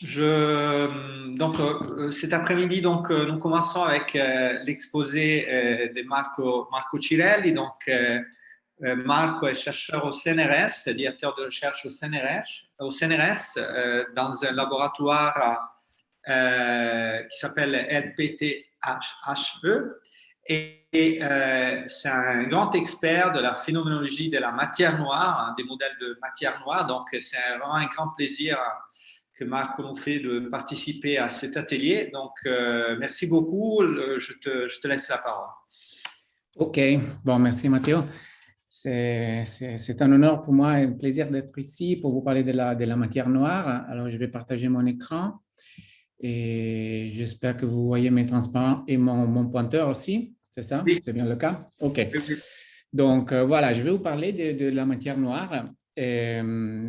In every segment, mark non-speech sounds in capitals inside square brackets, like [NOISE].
Donc, euh, cet après-midi, donc, euh, nous commençons avec euh, l'exposé de Marco, Marco Cirelli. Donc, Marco est chercheur au CNRS, directeur de recherche au CNRS, au CNRS dans un laboratoire qui s'appelle LPTHE. Et c'est un grand expert de la phénoménologie de la matière noire, hein, des modèles de matière noire. Donc, c'est vraiment un grand plaisir que Marc nous fait de participer à cet atelier. Donc, euh, merci beaucoup. Je te, je te, laisse la parole. OK. Bon, merci Mathieu. C'est un honneur pour moi et un plaisir d'être ici pour vous parler de la, de la matière noire. Alors, je vais partager mon écran et j'espère que vous voyez mes transparents et mon, mon pointeur aussi. C'est ça? C'est bien le cas? OK. Donc, euh, voilà, je vais vous parler de, de la matière noire euh,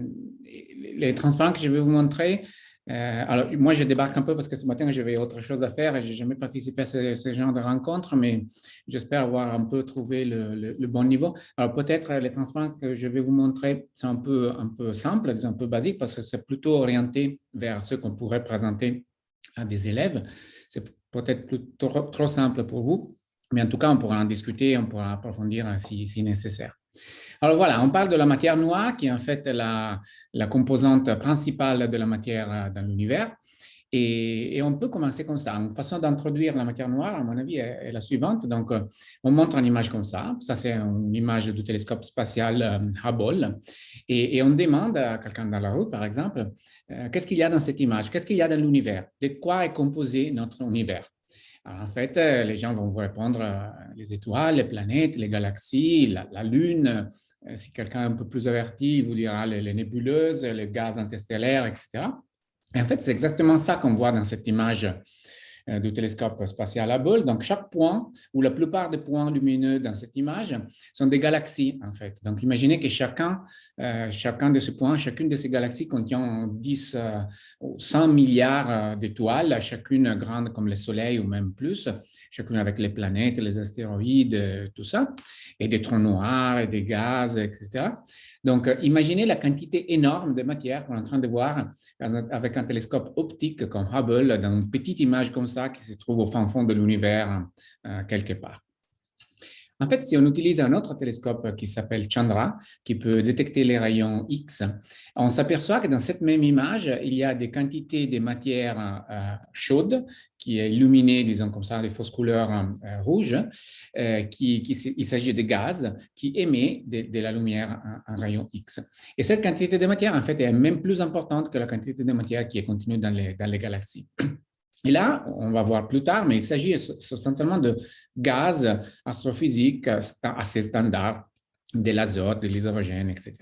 les transparents que je vais vous montrer, euh, alors moi je débarque un peu parce que ce matin j'avais autre chose à faire et je n'ai jamais participé à ce, genre de rencontre, mais j'espère avoir un peu trouvé le, bon niveau. Alors peut-être les transparents que je vais vous montrer sont un peu, un peu simples, un peu basiques parce que c'est plutôt orienté vers ce qu'on pourrait présenter à des élèves. C'est peut-être trop, trop simple pour vous, mais en tout cas on pourra en discuter, on pourra approfondir si, si nécessaire. Alors voilà, on parle de la matière noire qui est en fait la, composante principale de la matière euh, dans l'univers. Et, on peut commencer comme ça. Une façon d'introduire la matière noire, à mon avis, est, la suivante. Donc, euh, on montre une image comme ça. Ça, c'est une image du télescope spatial euh, Hubble. Et, on demande à quelqu'un dans la rue, par exemple, qu'est-ce qu'il y a dans cette image? Qu'est-ce qu'il y a dans l'univers? De quoi est composé notre univers? En fait, euh, les gens vont vous répondre euh, les étoiles, les planètes, les galaxies, la, Lune. Euh, si quelqu'un est un peu plus averti, il vous dira les, nébuleuses, les gaz interstellaires, etc. Et en fait, c'est exactement ça qu'on voit dans cette image du télescope spatial Hubble. Donc, chaque point, ou la plupart des points lumineux dans cette image, sont des galaxies, en fait. Donc, imaginez que chacun, euh, chacun de ces points, chacune de ces galaxies contient 10 euh, ou 100 milliards d'étoiles, chacune grande comme le Soleil ou même plus, chacune avec les planètes, les astéroïdes, tout ça, et des trous noirs, et des gaz, etc. Donc, euh, imaginez la quantité énorme de matière qu'on est en train de voir avec un télescope optique comme Hubble, dans une petite image comme ça qui se trouve au fin fond de l'univers euh, quelque part. En fait, si on utilise un autre télescope qui s'appelle Chandra, qui peut détecter les rayons X, on s'aperçoit que dans cette même image, il y a des quantités de matière euh, chaude qui est illuminée, disons comme ça, des fausses couleurs euh, rouges, euh, il s'agit de gaz qui émet de, la lumière en, rayon X. Et cette quantité de matière, en fait, est même plus importante que la quantité de matière qui est contenue dans les galaxies. Et là, on va voir plus tard, mais il s'agit essentiellement de gaz astrophysiques assez standards, de l'azote, de l'hydrogène, etc.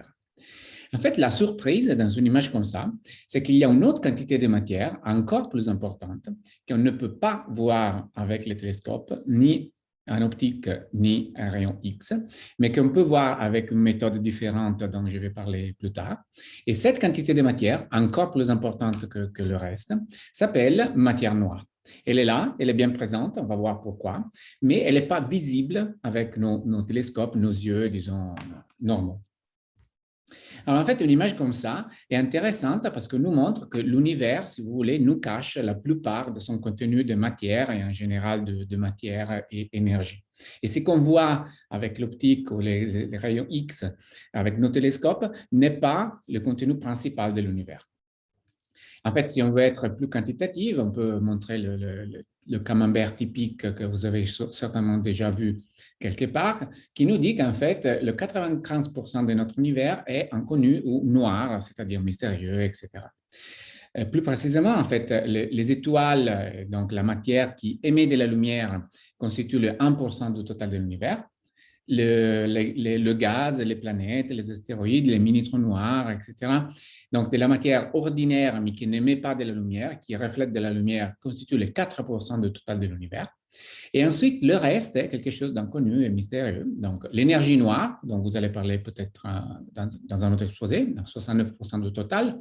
En fait, la surprise dans une image comme ça, c'est qu'il y a une autre quantité de matière encore plus importante qu'on ne peut pas voir avec les télescopes ni en optique ni un rayon X, mais qu'on peut voir avec une méthode différente dont je vais parler plus tard. Et cette quantité de matière, encore plus importante que, le reste, s'appelle matière noire. Elle est là, elle est bien présente, on va voir pourquoi, mais elle n'est pas visible avec nos télescopes, nos yeux, disons, normaux. Alors, en fait, une image comme ça est intéressante parce que nous montre que l'univers, si vous voulez, nous cache la plupart de son contenu de matière et en général de, matière et énergie. Et ce qu'on voit avec l'optique ou les, rayons X avec nos télescopes n'est pas le contenu principal de l'univers. En fait, si on veut être plus quantitatif, on peut montrer le camembert typique que vous avez certainement déjà vu quelque part, qui nous dit qu'en fait, le 95% de notre univers est inconnu ou noir, c'est-à-dire mystérieux, etc. Euh, plus précisément, en fait, les, étoiles, euh, donc la matière qui émet de la lumière, constitue le 1% du total de l'univers. Le, le, gaz, les planètes, les astéroïdes, les mini-trous noirs, etc. Donc, de la matière ordinaire, mais qui n'émet pas de la lumière, qui reflète de la lumière, constitue le 4% du total de l'univers. Et ensuite, le reste est quelque chose d'inconnu et mystérieux. Donc, l'énergie noire, dont vous allez parler peut-être euh, dans, un autre exposé, 69% du total,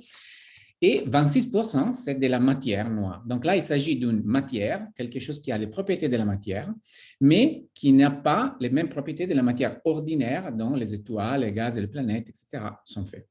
et 26%, c'est de la matière noire. Donc là, il s'agit d'une matière, quelque chose qui a les propriétés de la matière, mais qui n'a pas les mêmes propriétés de la matière ordinaire dont les étoiles, les gaz et les planètes, etc. sont faits.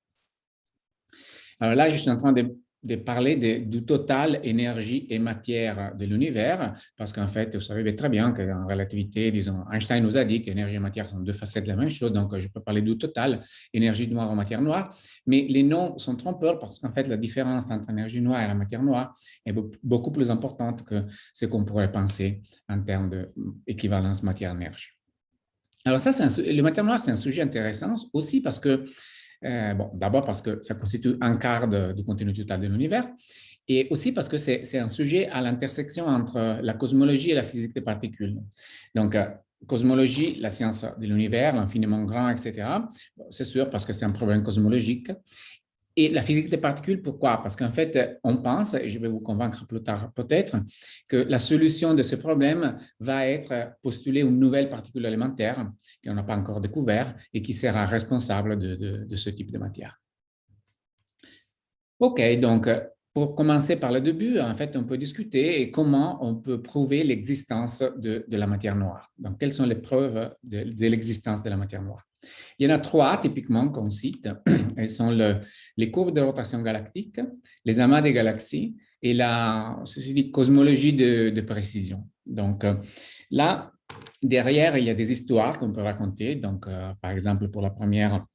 Alors là, je suis en train de de parler du total énergie et matière de l'univers, parce qu'en fait, vous savez très bien qu'en relativité, disons, Einstein nous a dit qu'énergie et matière sont deux facettes de la même chose, donc je peux parler du total, énergie noire ou matière noire, mais les noms sont trompeurs parce qu'en fait, la différence entre l'énergie noire et la matière noire est beaucoup plus importante que ce qu'on pourrait penser en termes d'équivalence matière-énergie. Alors ça, le matière noire, c'est un sujet intéressant aussi parce que euh, bon, D'abord parce que ça constitue un quart du contenu total de l'univers, et aussi parce que c'est un sujet à l'intersection entre la cosmologie et la physique des particules. Donc, euh, cosmologie, la science de l'univers, l'infiniment grand, etc. C'est sûr parce que c'est un problème cosmologique. Et la physique des particules, pourquoi? Parce qu'en fait, on pense, et je vais vous convaincre plus tard peut-être, que la solution de ce problème va être postuler une nouvelle particule élémentaire qu'on n'a pas encore découvert et qui sera responsable de, ce type de matière. OK, donc pour commencer par le début, en fait, on peut discuter comment on peut prouver l'existence de, la matière noire. Donc, quelles sont les preuves de l'existence de la matière noire? Il y en a trois typiquement qu'on cite. [CLEARS THROAT] Elles sont les courbes de rotation galactique, les amas des galaxies et la cosmologie de, précision. Donc euh, là, derrière, il y a des histoires qu'on peut raconter. Donc, euh, par exemple, pour la première,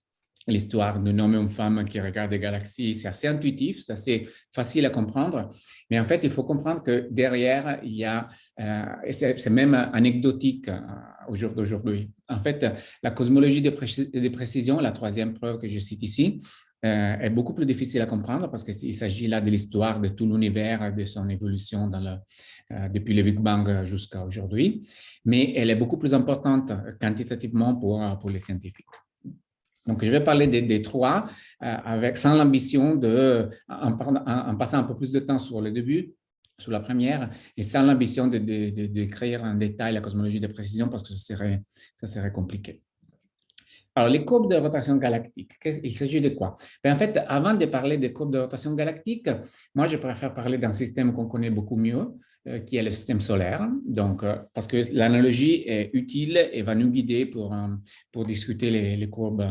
l'histoire de homme et une femme qui regardent des galaxies, c'est assez intuitif, c'est assez facile à comprendre. Mais en fait, il faut comprendre que derrière, il y a, euh, c'est même anecdotique euh, au jour d'aujourd'hui. En fait, la cosmologie de, précision, la troisième preuve que je cite ici, euh, est beaucoup plus difficile à comprendre parce qu'il s'agit là de l'histoire de tout l'univers, de son évolution depuis le Big Bang jusqu'à aujourd'hui. Mais elle est beaucoup plus importante quantitativement pour les scientifiques. Donc, je vais parler des, trois euh, avec, sans l'ambition de, en, passant un peu plus de temps sur le début, sur la première, et sans l'ambition de, de, en détail la cosmologie de précision parce que ça serait compliqué. Alors, les courbes de rotation galactique, il s'agit de quoi? Ben, En fait, avant de parler des courbes de rotation galactique, moi, je préfère parler d'un système qu'on connaît beaucoup mieux, euh, qui est le système solaire. Donc, euh, parce que l'analogie est utile et va nous guider pour, euh, pour discuter les, courbes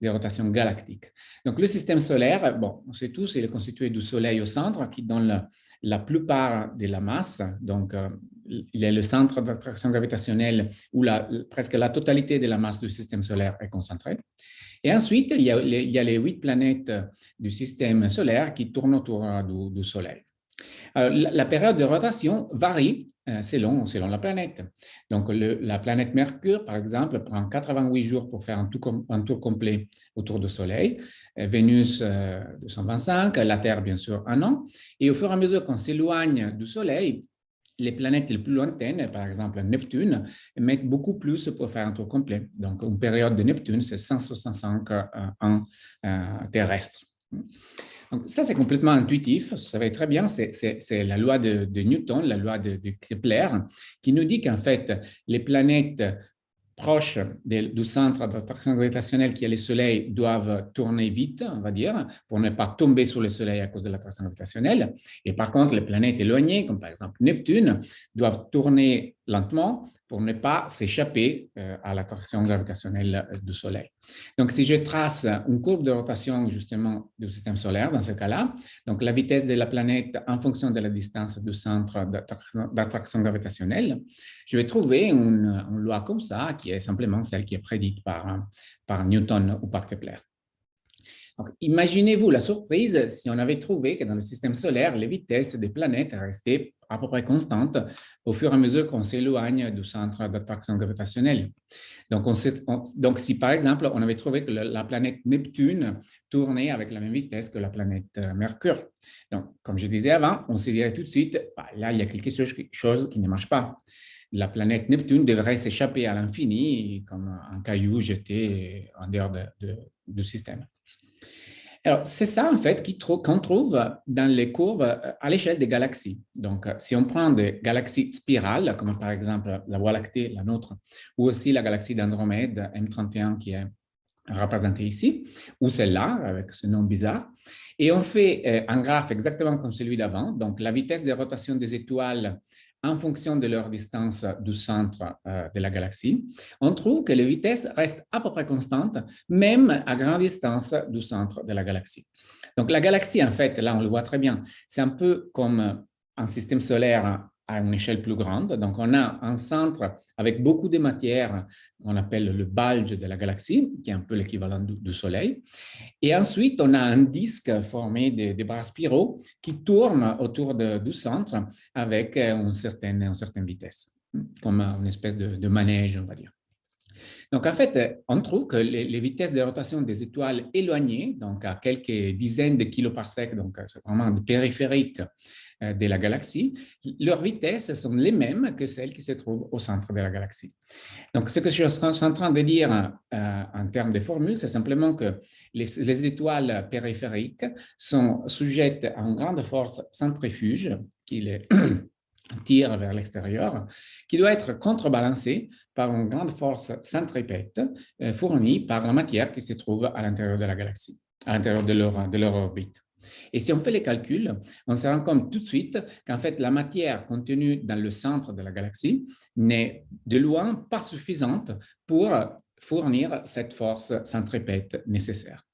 de rotation galactique. Donc, le système solaire, bon, on sait tous, il est constitué du Soleil au centre qui donne la, plupart de la masse. Donc, il est le centre d'attraction gravitationnelle où presque la totalité de la masse du système solaire est concentrée. Et ensuite, il y a les, huit planètes du système solaire qui tournent autour du Soleil. Euh, la, période de rotation varie euh, selon, selon la planète. Donc, la planète Mercure, par exemple, prend 88 jours pour faire un tour, complet autour du Soleil, euh, Vénus 225, la Terre, bien sûr, un an. Et au fur et à mesure qu'on s'éloigne du Soleil, les planètes les plus lointaines, par exemple Neptune, mettent beaucoup plus pour faire un tour complet. Donc, une période de Neptune, c'est 165 ans terrestres. Donc, ça, c'est complètement intuitif, vous savez très bien, c'est la loi de, Newton, la loi de, Kepler, qui nous dit qu'en fait, les planètes proches du centre d'attraction gravitationnelle qui est le Soleil doivent tourner vite, on va dire, pour ne pas tomber sur le Soleil à cause de l'attraction gravitationnelle. Et par contre, les planètes éloignées, comme par exemple Neptune, doivent tourner lentement pour ne pas s'échapper euh, à l'attraction gravitationnelle du Soleil. Donc, si je trace une courbe de rotation justement du système solaire dans ce cas-là, donc la vitesse de la planète en fonction de la distance du centre d'attraction gravitationnelle, je vais trouver une, loi comme ça qui est simplement celle qui est prédite par, par Newton ou par Kepler. Imaginez-vous la surprise si on avait trouvé que dans le système solaire, les vitesses des planètes restaient à peu près constantes au fur et à mesure qu'on s'éloigne du centre d'attraction gravitationnelle. Donc, donc, si par exemple, on avait trouvé que la planète Neptune tournait avec la même vitesse que la planète euh, Mercure. Donc, comme je disais avant, on se dirait tout de suite, bah, là, il y a quelque chose, qui ne marche pas. La planète Neptune devrait s'échapper à l'infini comme un caillou jeté en dehors du système. Alors, c'est ça, en fait, qu'on trouve dans les courbes euh, à l'échelle des galaxies. Donc, euh, si on prend des galaxies spirales, comme par exemple la Voie lactée, la nôtre, ou aussi la galaxie d'Andromède, M31, qui est représentée ici, ou celle-là, avec ce nom bizarre, et on fait euh, un graphe exactement comme celui d'avant. Donc, la vitesse de rotation des étoiles en fonction de leur distance du centre euh, de la galaxie, on trouve que les vitesses restent à peu près constantes, même à grande distance du centre de la galaxie. Donc la galaxie, en fait, là on le voit très bien, c'est un peu comme un système solaire à une échelle plus grande. Donc, on a un centre avec beaucoup de matière qu'on appelle le bulge de la galaxie, qui est un peu l'équivalent du, Soleil. Et ensuite, on a un disque formé de, bras spiraux qui tourne autour du centre avec une certaine, une certaine vitesse, comme une espèce de, manège, on va dire. Donc, en fait, on trouve que les, vitesses de rotation des étoiles éloignées, donc à quelques dizaines de kiloparsecs, donc c'est vraiment périphérique euh, de la galaxie, leurs vitesses sont les mêmes que celles qui se trouvent au centre de la galaxie. Donc, ce que je suis en train de dire euh, en termes de formules, c'est simplement que les, étoiles périphériques sont sujettes à une grande force centrifuge qui les [CLEARS THROAT] tire vers l'extérieur, qui doit être contrebalancée par une grande force centripète euh, fournie par la matière qui se trouve à l'intérieur de la galaxie, à l'intérieur de leur orbite. Et si on fait les calculs, on se rend compte tout de suite qu'en fait, la matière contenue dans le centre de la galaxie n'est de loin pas suffisante pour fournir cette force centripète nécessaire.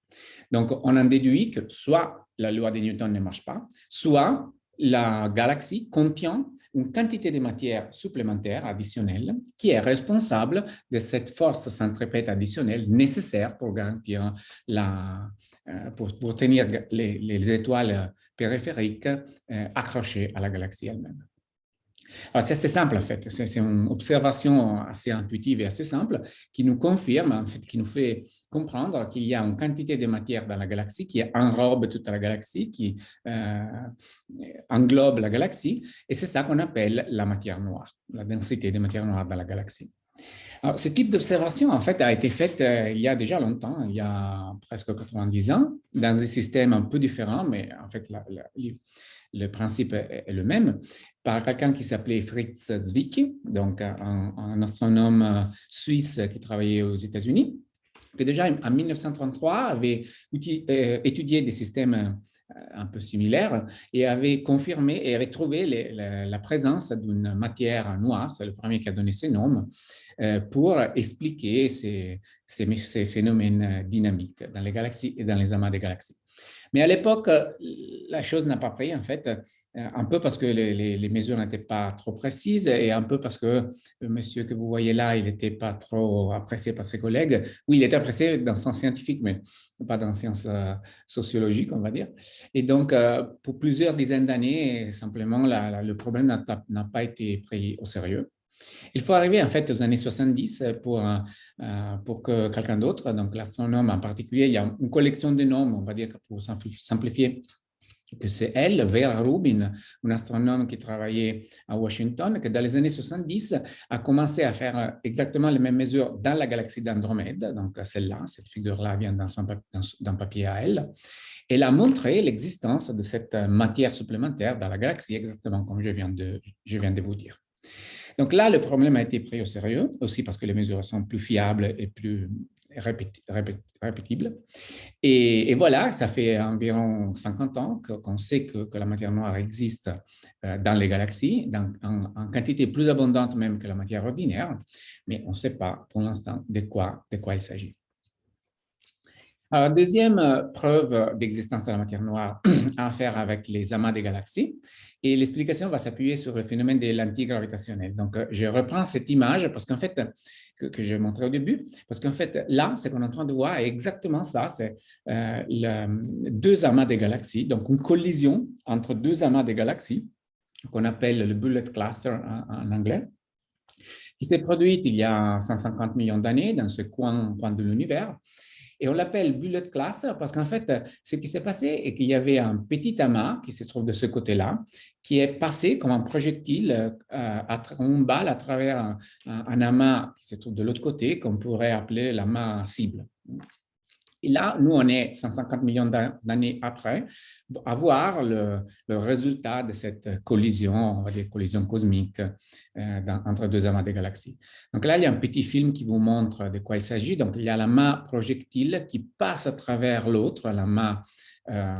Donc, on en déduit que soit la loi de Newton ne marche pas, soit la galaxie contient une quantité de matière supplémentaire additionnelle qui est responsable de cette force centripète additionnelle nécessaire pour garantir la, euh, pour, tenir les, les, étoiles périphériques euh, accrochées à la galaxie elle-même. Alors, c'est assez simple, en fait. C'est une observation assez intuitive et assez simple qui nous confirme, en fait, qui nous fait comprendre qu'il y a une quantité de matière dans la galaxie qui enrobe toute la galaxie, qui euh, englobe la galaxie, et c'est ça qu'on appelle la matière noire, la densité de matière noire dans la galaxie. Ce type d'observation, en fait, a été fait euh, il y a déjà longtemps, il y a presque 90 ans, dans un système un peu différent, mais en fait, le principe est, le même, par quelqu'un qui s'appelait Fritz Zwicky, donc un, astronome euh, suisse qui travaillait aux États-Unis, qui déjà en 1933 avait euh, étudié des systèmes un peu similaire et avait confirmé et avait trouvé la, présence d'une matière noire, c'est le premier qui a donné ces noms, euh, pour expliquer ces, ces, phénomènes dynamiques dans les galaxies et dans les amas des galaxies. Mais à l'époque, la chose n'a pas pris, en fait, euh, un peu parce que les, mesures n'étaient pas trop précises et un peu parce que le monsieur que vous voyez là, il n'était pas trop apprécié par ses collègues. Oui, il était apprécié dans le sens scientifique, mais pas dans le sens euh, sociologique, on va dire. Et donc, pour plusieurs dizaines d'années, simplement, le problème n'a pas été pris au sérieux. Il faut arriver en fait aux années 70 pour, euh, pour que quelqu'un d'autre, donc l'astronome en particulier, il y a une collection de noms, on va dire pour simplifier, que c'est elle, Vera Rubin, une astronome qui travaillait à Washington, qui dans les années 70 a commencé à faire exactement les mêmes mesures dans la galaxie d'Andromède, donc celle-là, cette figure-là vient d'un papier à elle. Elle a montré l'existence de cette matière supplémentaire dans la galaxie, exactement comme je viens de, je viens de vous dire. Donc là, le problème a été pris au sérieux, aussi parce que les mesures sont plus fiables et plus répétibles. Et, voilà, ça fait environ 50 ans qu'on sait que, la matière noire existe euh, dans les galaxies, en, quantité plus abondante même que la matière ordinaire, mais on ne sait pas pour l'instant de quoi, de quoi il s'agit. Alors, deuxième euh, preuve d'existence de la matière noire [CLEARS THROAT] à faire avec les amas des galaxies, et l'explication va s'appuyer sur le phénomène de l'antigravitationnel. Donc, euh, je reprends cette image parce qu'en fait, que, que j'ai montré au début, parce qu'en fait, là, ce qu'on est en train de voir est exactement ça, c'est euh, deux amas de galaxies, donc une collision entre deux amas de galaxies, qu'on appelle le bullet cluster en, anglais, qui s'est produite il y a 150 millions d'années dans ce coin de l'univers, et on l'appelle bullet cluster parce qu'en fait, ce qui s'est passé est qu'il y avait un petit amas qui se trouve de ce côté-là, qui est passé comme un projectile, euh, une balle à travers un, amas qui se trouve de l'autre côté, qu'on pourrait appeler l'amas cible. Et là, nous, on est 150 millions d'années après, à voir le, résultat de cette collision, on va dire collision cosmique euh, entre deux amas de galaxies. Donc là, il y a un petit film qui vous montre de quoi il s'agit. Donc, il y a la main projectile qui passe à travers l'autre, la main euh,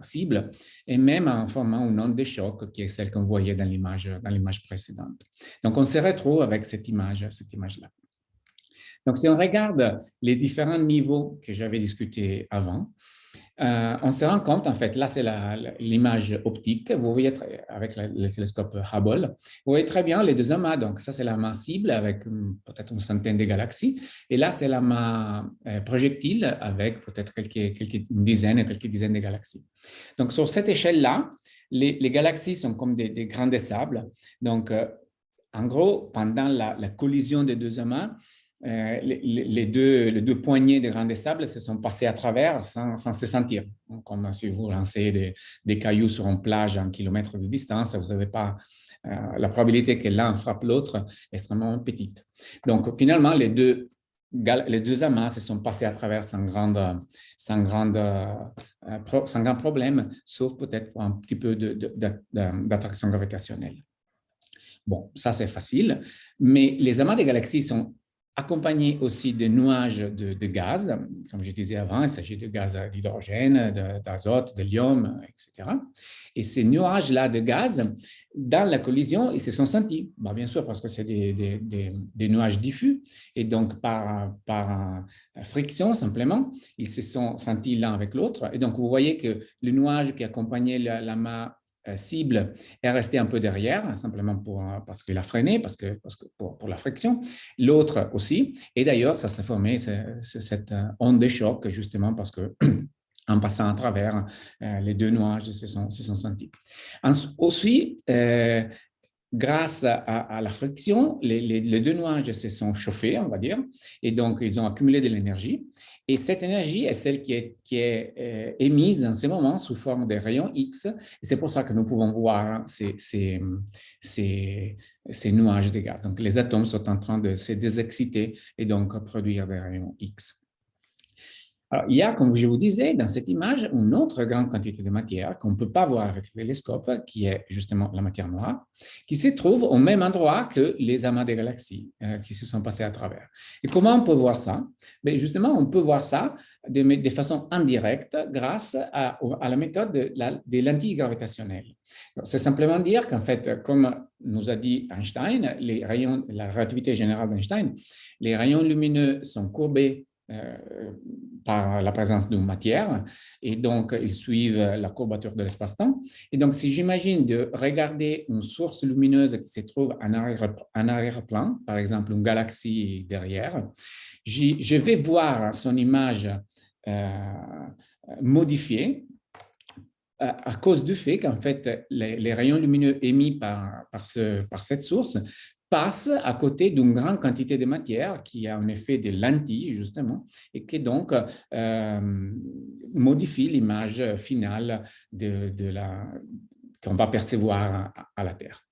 cible, et même en formant une onde de choc qui est celle qu'on voyait dans l'image précédente. Donc, on se retrouve avec cette image, cette image-là. Donc, si on regarde les différents niveaux que j'avais discutés avant, euh, on se rend compte, en fait, là, c'est l'image optique. Vous voyez avec le, télescope Hubble, vous voyez très bien les deux amas. Donc, ça, c'est la main cible avec peut-être une centaine de galaxies. Et là, c'est la main euh, projectile avec peut-être quelques, quelques, une dizaine, quelques dizaines de galaxies. Donc, sur cette échelle-là, les, galaxies sont comme des, grains de sable. Donc, euh, en gros, pendant la, la collision des deux amas, euh, les, deux, poignées de grains de sable se sont passés à travers sans, se sentir. Comme si vous lancez des, cailloux sur une plage à un kilomètre de distance, vous n'avez pas euh, la probabilité que l'un frappe l'autre extrêmement petite. Donc, finalement, les deux, amas se sont passés à travers sans, grande, sans, grande, euh, sans grand problème, sauf peut-être un petit peu d'attraction gravitationnelle. Bon, ça c'est facile, mais les amas des galaxies sont accompagné aussi de nuages de, gaz. Comme je disais avant, il s'agit de gaz d'hydrogène, d'azote, de, etc. Et ces nuages-là de gaz, dans la collision, ils se sont sentis. Bah, bien sûr, parce que c'est des, nuages diffus. Et donc, par, par friction, simplement, ils se sont sentis l'un avec l'autre. Et donc, vous voyez que le nuage qui accompagnait la, la cible est resté un peu derrière, simplement euh, parce qu'il a freiné, parce que, parce que pour, la friction. L'autre aussi. Et d'ailleurs, ça s'est formé, cette euh, onde de choc, justement parce que [CLEARS THROAT] en passant à travers, les deux nuages se sont, se sont sentis. Aussi, grâce à, la friction, les, les, deux nuages se sont chauffés, on va dire, et donc ils ont accumulé de l'énergie. Et cette énergie est celle qui est, euh, émise en ce moment sous forme de rayons X. C'est pour ça que nous pouvons voir ces, ces, nuages de gaz. Donc, les atomes sont en train de se désexciter et donc produire des rayons X. Il y a, comme je vous disais, dans cette image, une autre grande quantité de matière qu'on ne peut pas voir avec le télescope, qui est justement la matière noire, qui se trouve au même endroit que les amas de galaxies euh, qui se sont passés à travers. Et comment on peut voir ça? Mais ben, Justement, on peut voir ça de, façon indirecte grâce à, la méthode de des lentilles gravitationnelles. C'est simplement dire qu'en fait, comme nous a dit Einstein, la relativité générale d'Einstein, les rayons lumineux sont courbés euh, par la présence d'une matière et donc ils suivent la courbature de l'espace-temps. Et donc, si j'imagine de regarder une source lumineuse qui se trouve en arrière-plan, par exemple une galaxie derrière, je vais voir son image euh, modifiée euh, à cause du fait qu'en fait, les, rayons lumineux émis par, par cette source passe à côté d'une grande quantité de matière qui a en effet des lentilles, justement, et qui donc euh, modifie l'image finale de, de qu'on va percevoir à, la Terre.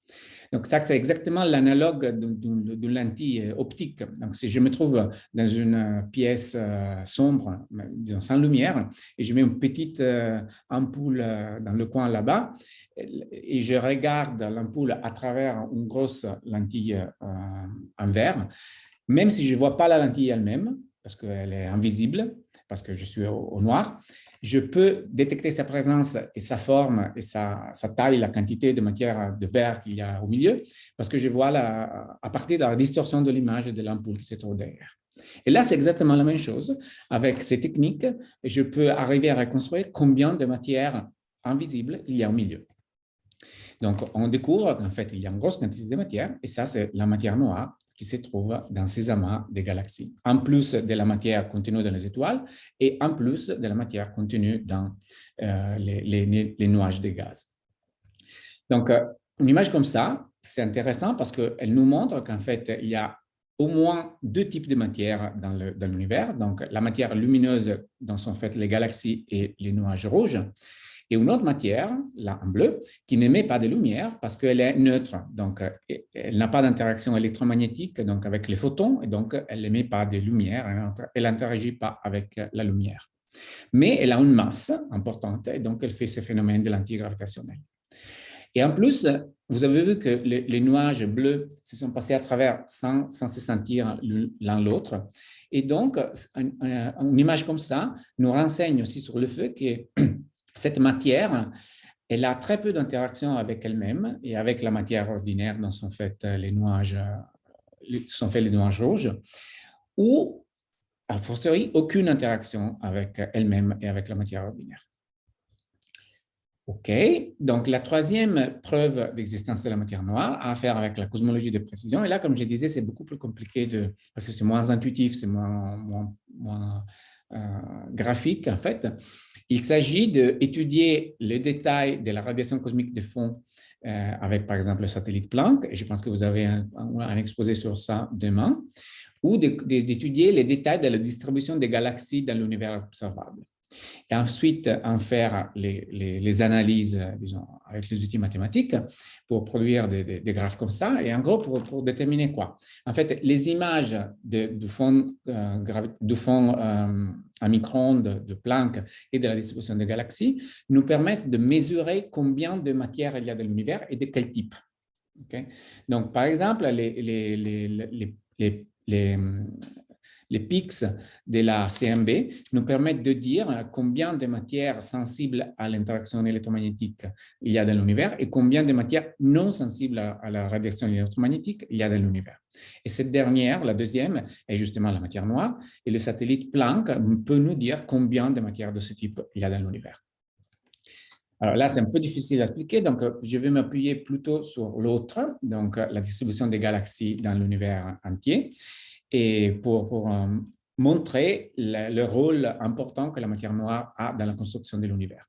Donc, ça, c'est exactement l'analogue d'une lentille optique. Donc, si je me trouve dans une pièce euh, sombre, disons sans lumière, et je mets une petite euh, ampoule dans le coin là-bas, et je regarde l'ampoule à travers une grosse lentille euh, en verre, même si je ne vois pas la lentille elle-même, parce qu'elle est invisible, parce que je suis au, noir, je peux détecter sa présence et sa forme et sa, taille, la quantité de matière de verre qu'il y a au milieu, parce que je vois la, à partir de la distorsion de l'image de l'ampoule qui se trouve derrière. Et là, c'est exactement la même chose. Avec ces techniques, je peux arriver à reconstruire combien de matière invisible il y a au milieu. Donc, on découvre qu'en fait, il y a une grosse quantité de matière, et ça, c'est la matière noire qui se trouve dans ces amas de galaxies, en plus de la matière contenue dans les étoiles et en plus de la matière contenue dans euh, les, nuages de gaz. Donc, euh, une image comme ça, c'est intéressant parce qu'elle nous montre qu'en fait, il y a au moins deux types de matière dans l'univers. Donc, la matière lumineuse dont sont faites les galaxies et les nuages rouges, et une autre matière, là en bleu, qui n'émet pas de lumière parce qu'elle est neutre. Donc, euh, elle n'a pas d'interaction électromagnétique donc avec les photons et donc elle n'émet pas de lumière, elle n'interagit pas avec la lumière. Mais elle a une masse importante et donc elle fait ce phénomène de l'antigravitationnel. Et en plus, vous avez vu que les, nuages bleus se sont passés à travers sans, sans se sentir l'un l'autre. Et donc, une image comme ça nous renseigne aussi sur le fait que cette matière, elle a très peu d'interaction avec elle-même et avec la matière ordinaire dont sont faits les nuages, sont faits les nuages rouges, ou, a fortiori, aucune interaction avec elle-même et avec la matière ordinaire. OK, donc la troisième preuve d'existence de la matière noire a à faire avec la cosmologie de précision. Et là, comme je disais, c'est beaucoup plus compliqué de, parce que c'est moins intuitif, c'est moins, euh, graphique en fait. Il s'agit d'étudier les détails de la radiation cosmique de fond euh, avec par exemple le satellite Planck, et je pense que vous avez un exposé sur ça demain, ou d'étudier les détails de la distribution des galaxies dans l'univers observable et ensuite en faire les, analyses, disons, avec les outils mathématiques pour produire des, graphes comme ça, et en gros pour, déterminer quoi? En fait, les images de, du fond, euh, fond euh, à micro-ondes de Planck et de la distribution des galaxies nous permettent de mesurer combien de matière il y a dans l'univers et de quel type. Donc, par exemple, les, les pics de la CMB nous permettent de dire combien de matières sensibles à l'interaction électromagnétique il y a dans l'univers et combien de matières non sensibles à la radiation électromagnétique il y a dans l'univers. Et cette dernière, la deuxième, est justement la matière noire et le satellite Planck peut nous dire combien de matières de ce type il y a dans l'univers. Alors là, c'est un peu difficile à expliquer, donc je vais m'appuyer plutôt sur l'autre, donc la distribution des galaxies dans l'univers entier et pour, euh, montrer le, rôle important que la matière noire a dans la construction de l'univers.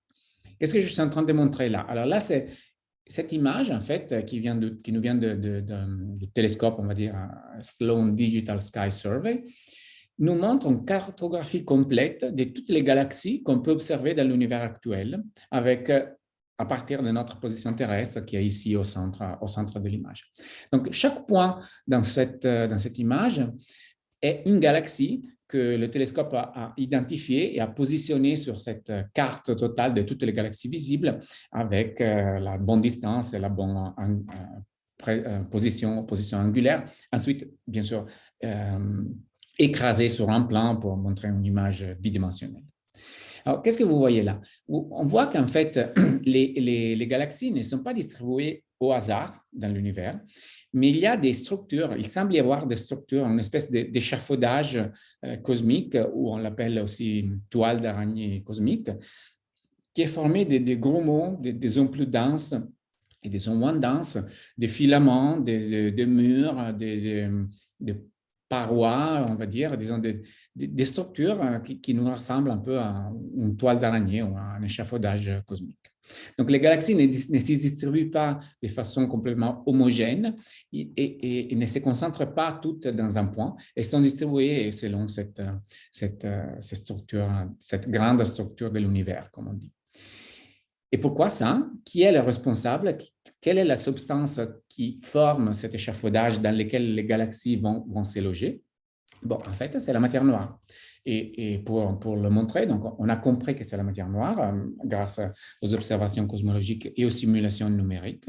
Qu'est-ce que je suis en train de montrer là? Alors là, c'est cette image, en fait, qui, nous vient de, du télescope, on va dire, Sloan Digital Sky Survey, nous montre une cartographie complète de toutes les galaxies qu'on peut observer dans l'univers actuel, avec à partir de notre position terrestre qui est ici au centre, au centre de l'image. Donc, chaque point dans cette, dans cette image est une galaxie que le télescope a, identifié et a positionné sur cette carte totale de toutes les galaxies visibles avec euh, la bonne distance et la bonne euh, euh, position, position angulaire. Ensuite, bien sûr, écrasé sur un plan pour montrer une image bidimensionnelle. Alors, qu'est-ce que vous voyez là? On voit qu'en fait, [CLEARS THROAT] les, galaxies ne sont pas distribuées au hasard dans l'univers, mais il y a des structures, il semble y avoir des structures, une espèce d'échafaudage euh, cosmique, ou on l'appelle aussi toile d'araignée cosmique, qui est formée de gros mots, des zones plus denses et des zones moins denses, des filaments, des, murs, des, parois, on va dire, disons des, structures euh, qui, nous ressemblent un peu à une toile d'araignée ou à un échafaudage cosmique. Donc, les galaxies ne, se distribuent pas de façon complètement homogène et, ne se concentrent pas toutes dans un point. Elles sont distribuées selon structure, cette grande structure de l'univers, comme on dit. Et pourquoi ça? Qui est le responsable? Quelle est la substance qui forme cet échafaudage dans lequel les galaxies vont, vont se loger? Bon, en fait, c'est la matière noire. Et, pour, le montrer, donc, on a compris que c'est la matière noire euh, grâce aux observations cosmologiques et aux simulations numériques.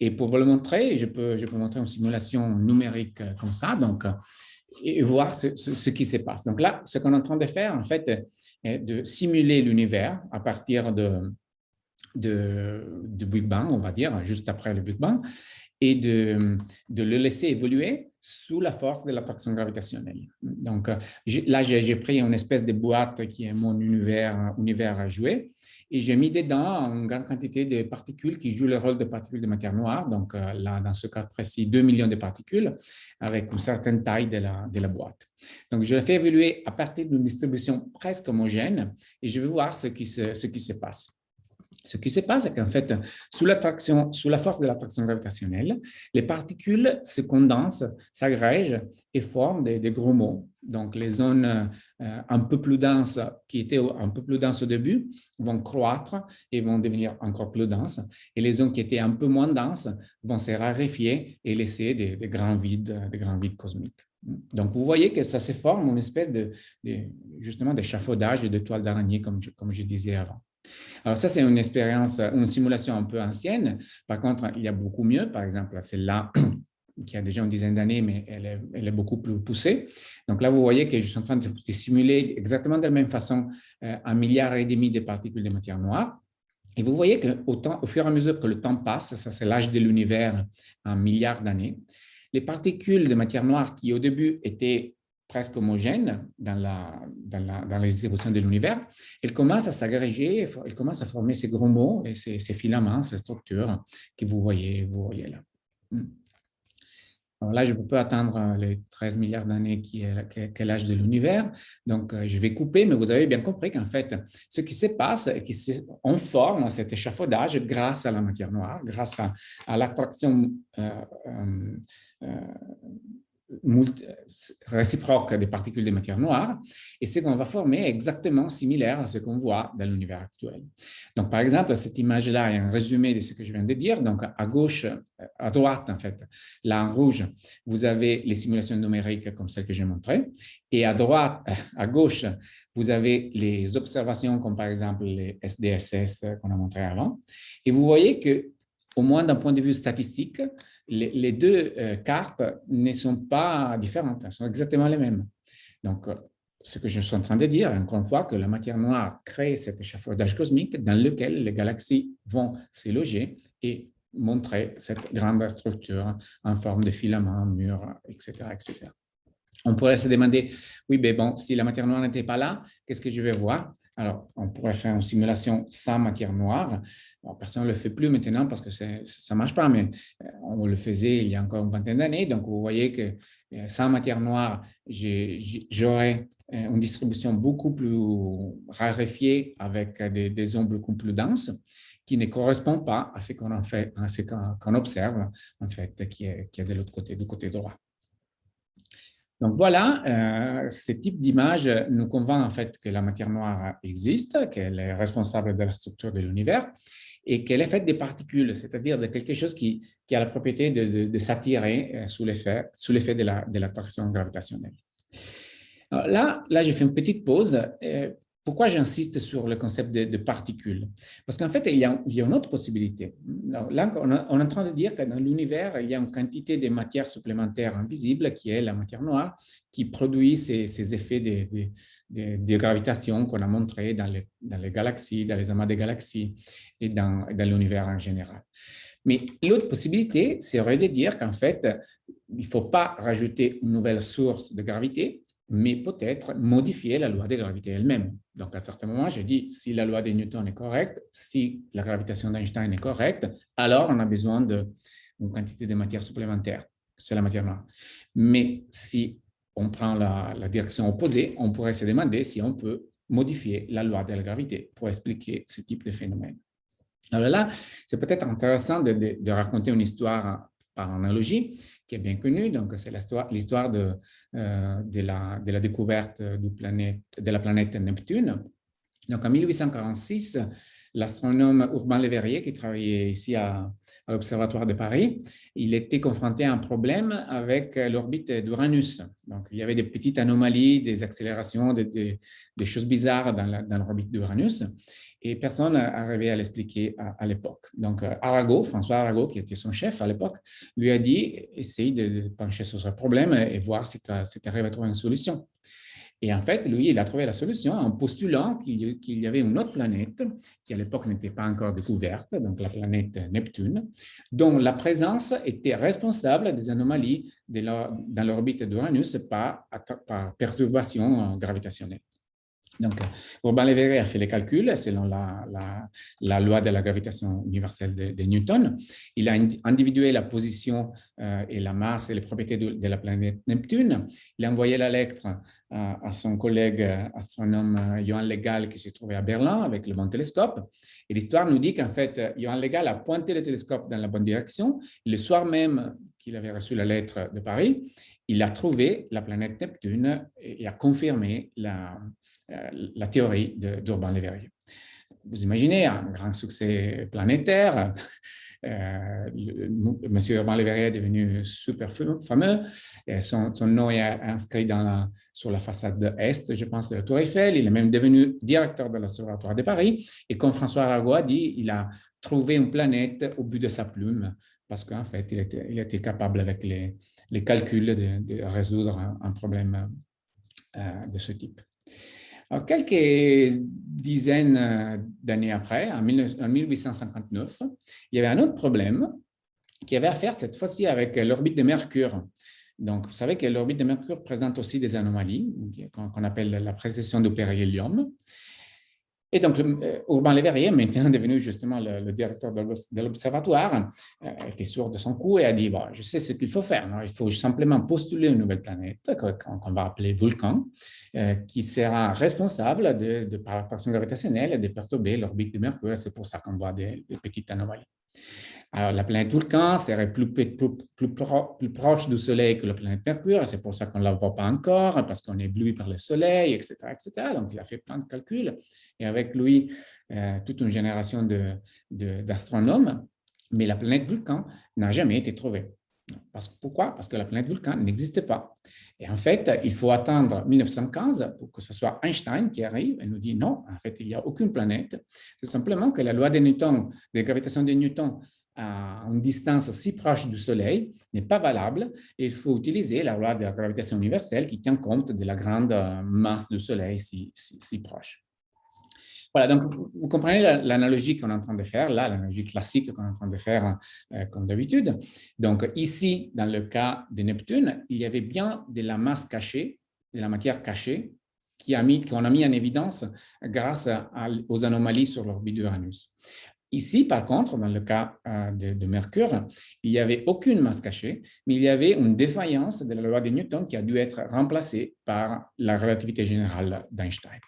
Et pour vous le montrer, je peux, je montrer une simulation numérique comme ça, donc, et voir ce, qui se passe. Donc là, ce qu'on est en train de faire, en fait, est de simuler l'univers à partir de, Big Bang, on va dire, juste après le Big Bang, et de le laisser évoluer sous la force de l'attraction gravitationnelle. Donc là, j'ai pris une espèce de boîte qui est mon univers, univers à jouer, et j'ai mis dedans une grande quantité de particules qui jouent le rôle de particules de matière noire. Donc euh, là, dans ce cas précis, 2 millions de particules avec une certaine taille de la, de la boîte. Donc je l'ai fait évoluer à partir d'une distribution presque homogène et je vais voir ce qui se, ce qui se passe. Ce qui se passe, c'est qu'en fait, sous, sous la force de l'attraction gravitationnelle, les particules se condensent, s'agrègent et forment des, gros mots. Donc, les zones euh, un peu plus denses, qui étaient un peu plus denses au début, vont croître et vont devenir encore plus denses. Et les zones qui étaient un peu moins denses vont se raréfier et laisser des, grands, vides, des grands vides cosmiques. Donc, vous voyez que ça se forme une espèce de, justement d'échafaudage de toile d'araignée, comme je disais avant. Alors ça, c'est une expérience, une simulation un peu ancienne. Par contre, il y a beaucoup mieux. Par exemple, celle-là, [CLEARS THROAT] qui a déjà une dizaine d'années, mais elle est, beaucoup plus poussée. Donc là, vous voyez que je suis en train de, simuler exactement de la même façon euh, un milliard et demi de particules de matière noire. Et vous voyez qu'au au fur et à mesure que le temps passe, ça c'est l'âge de l'univers en milliards d'années, les particules de matière noire qui au début étaient presque homogènes dans la, dans la, dans distribution de l'univers, elles commencent à s'agréger, elles commencent à former ces gros mots et ces, filaments, ces structures que vous voyez, vous voyez là. Hmm là, je ne peux pas attendre euh, les 13 milliards d'années qui est, l'âge de l'univers. Donc, euh, je vais couper, mais vous avez bien compris qu'en fait, ce qui se passe est qu'on forme cet échafaudage grâce à la matière noire, grâce à, l'attraction euh, réciproque des particules de matière noire, et ce qu'on va former est exactement similaire à ce qu'on voit dans l'univers actuel. Donc, par exemple, cette image-là est un résumé de ce que je viens de dire. Donc, à gauche, à droite, en fait, là en rouge, vous avez les simulations numériques comme celles que j'ai montrées, et à droite, [LAUGHS] à gauche, vous avez les observations comme par exemple les SDSS qu'on a montré avant. Et vous voyez que, au moins d'un point de vue statistique, les, deux euh, cartes ne sont pas différentes, elles sont exactement les mêmes. Donc, euh, ce que je suis en train de dire, encore une fois, que la matière noire crée cet échafaudage cosmique dans lequel les galaxies vont se loger et montrer cette grande structure en forme de filaments, murs, etc. etc. On pourrait se demander, oui, mais bon, si la matière noire n'était pas là, qu'est-ce que je vais voir? Alors, on pourrait faire une simulation sans matière noire. Personne ne le fait plus maintenant parce que ça ne marche pas, mais euh, on le faisait il y a encore une vingtaine d'années. Donc, vous voyez que euh, sans matière noire, j'aurais euh, une distribution beaucoup plus raréfiée avec des, des ondes beaucoup plus denses qui ne correspond pas à ce qu'on fait, à ce observe, en fait, qui est, qui est de l'autre côté, du côté droit. Donc voilà, euh, ce type d'image nous convainc en fait que la matière noire existe, qu'elle est responsable de la structure de l'univers et qu'elle est faite des particules, c'est-à-dire de quelque chose qui, a la propriété de, s'attirer euh, sous l'effet de l'attraction gravitationnelle. Là, là, j'ai fait une petite pause euh, pourquoi j'insiste sur le concept de, particules? Parce qu'en fait, il y, a, une autre possibilité. Là, on, est en train de dire que dans l'univers, il y a une quantité de matière supplémentaire invisible, qui est la matière noire, qui produit ces, effets de, gravitation qu'on a montrés dans les, dans les, galaxies, dans les amas de galaxies et dans, dans l'univers en général. Mais l'autre possibilité serait de dire qu'en fait, il ne faut pas rajouter une nouvelle source de gravité, mais peut-être modifier la loi de gravité elle-même. Donc, à certains moments, je dis, si la loi de Newton est correcte, si la gravitation d'Einstein est correcte, alors on a besoin d'une quantité de matière supplémentaire. C'est la matière noire. Mais si on prend la, direction opposée, on pourrait se demander si on peut modifier la loi de la gravité pour expliquer ce type de phénomène. Alors là, c'est peut-être intéressant de, raconter une histoire par analogie qui est bien connue. Donc, c'est l'histoire de, euh, de, la, découverte de la planète Neptune. Donc, en 1846, l'astronome Urbain Le Verrier, qui travaillait ici à, à l'Observatoire de Paris, il était confronté à un problème avec l'orbite d'Uranus. Donc, il y avait des petites anomalies, des accélérations, des, choses bizarres dans l'orbite d'Uranus et personne n'arrivait à l'expliquer à, l'époque. Donc, euh, Arago, François Arago, qui était son chef à l'époque, lui a dit, essaye de pencher sur ce problème et voir si tu arrives à trouver une solution. Et en fait, lui, il a trouvé la solution en postulant qu'il y avait une autre planète qui, à l'époque, n'était pas encore découverte, donc la planète Neptune, dont la présence était responsable des anomalies dans l'orbite d'Uranus par, par perturbation gravitationnelle. Donc, Urbain Le a fait les calculs selon la, loi de la gravitation universelle de, Newton. Il a individué la position euh, et la masse et les propriétés de, la planète Neptune. Il a envoyé la lettre à son collègue euh, astronome Johann Legal qui s'est trouvé à Berlin avec le bon télescope. Et l'histoire nous dit qu'en fait, Johann Legal a pointé le télescope dans la bonne direction. Le soir même qu'il avait reçu la lettre de Paris, il a trouvé la planète Neptune et a confirmé la, euh, la théorie d'Urbain Le Verrier. Vous imaginez un grand succès planétaire, euh, Monsieur Urbain Le est devenu super fameux. son, nom est inscrit sur la façade est, je pense, de la Tour Eiffel. Il est même devenu directeur de l'Observatoire de Paris. Et comme François Arago a dit, il a trouvé une planète au bout de sa plume parce qu'en fait, il était, capable avec les, les calculs de, résoudre un, problème euh, de ce type. Alors, quelques dizaines d'années après, en, 1859, il y avait un autre problème qui avait à faire cette fois-ci avec l'orbite de Mercure. Donc, vous savez que l'orbite de Mercure présente aussi des anomalies qu'on appelle la précession du périhélium. Et donc, euh, Urbain Le Verrier, maintenant devenu justement le, directeur de l'observatoire, euh, était sûr de son coup et a dit bon, Je sais ce qu'il faut faire. il faut simplement postuler une nouvelle planète qu'on va appeler Vulcan, euh, qui sera responsable de, par l'attraction gravitationnelle de perturber l'orbite de Mercure. C'est pour ça qu'on voit des petites anomalies. Alors, la planète Vulcan serait plus, proche du Soleil que la planète Mercure, c'est pour ça qu'on ne la voit pas encore, parce qu'on est ébloui par le Soleil, etc., etc. Donc, il a fait plein de calculs, et avec lui, euh, toute une génération d'astronomes, mais la planète Vulcan n'a jamais été trouvée. Parce, pourquoi? Parce que la planète Vulcan n'existait pas. Et en fait, il faut attendre 1915 pour que ce soit Einstein qui arrive et nous dit non, en fait, il n'y a aucune planète. C'est simplement que la loi de Newton, de gravitation de Newton, à une distance si proche du Soleil n'est pas valable il faut utiliser la loi de la gravitation universelle qui tient compte de la grande euh, masse du Soleil si, si, proche. Voilà, donc vous comprenez l'analogie qu'on est en train de faire, là, l'analogie classique qu'on est en train de faire euh, comme d'habitude. Donc ici, dans le cas de Neptune, il y avait bien de la masse cachée, de la matière cachée, qu'on a, mis, a mis en évidence grâce aux anomalies sur l'orbite d'Uranus. Ici, par contre, dans le cas euh, de, Mercure, il n'y avait aucune masse cachée, mais il y avait une défaillance de la loi de Newton qui a dû être remplacée par la relativité générale d'Einstein.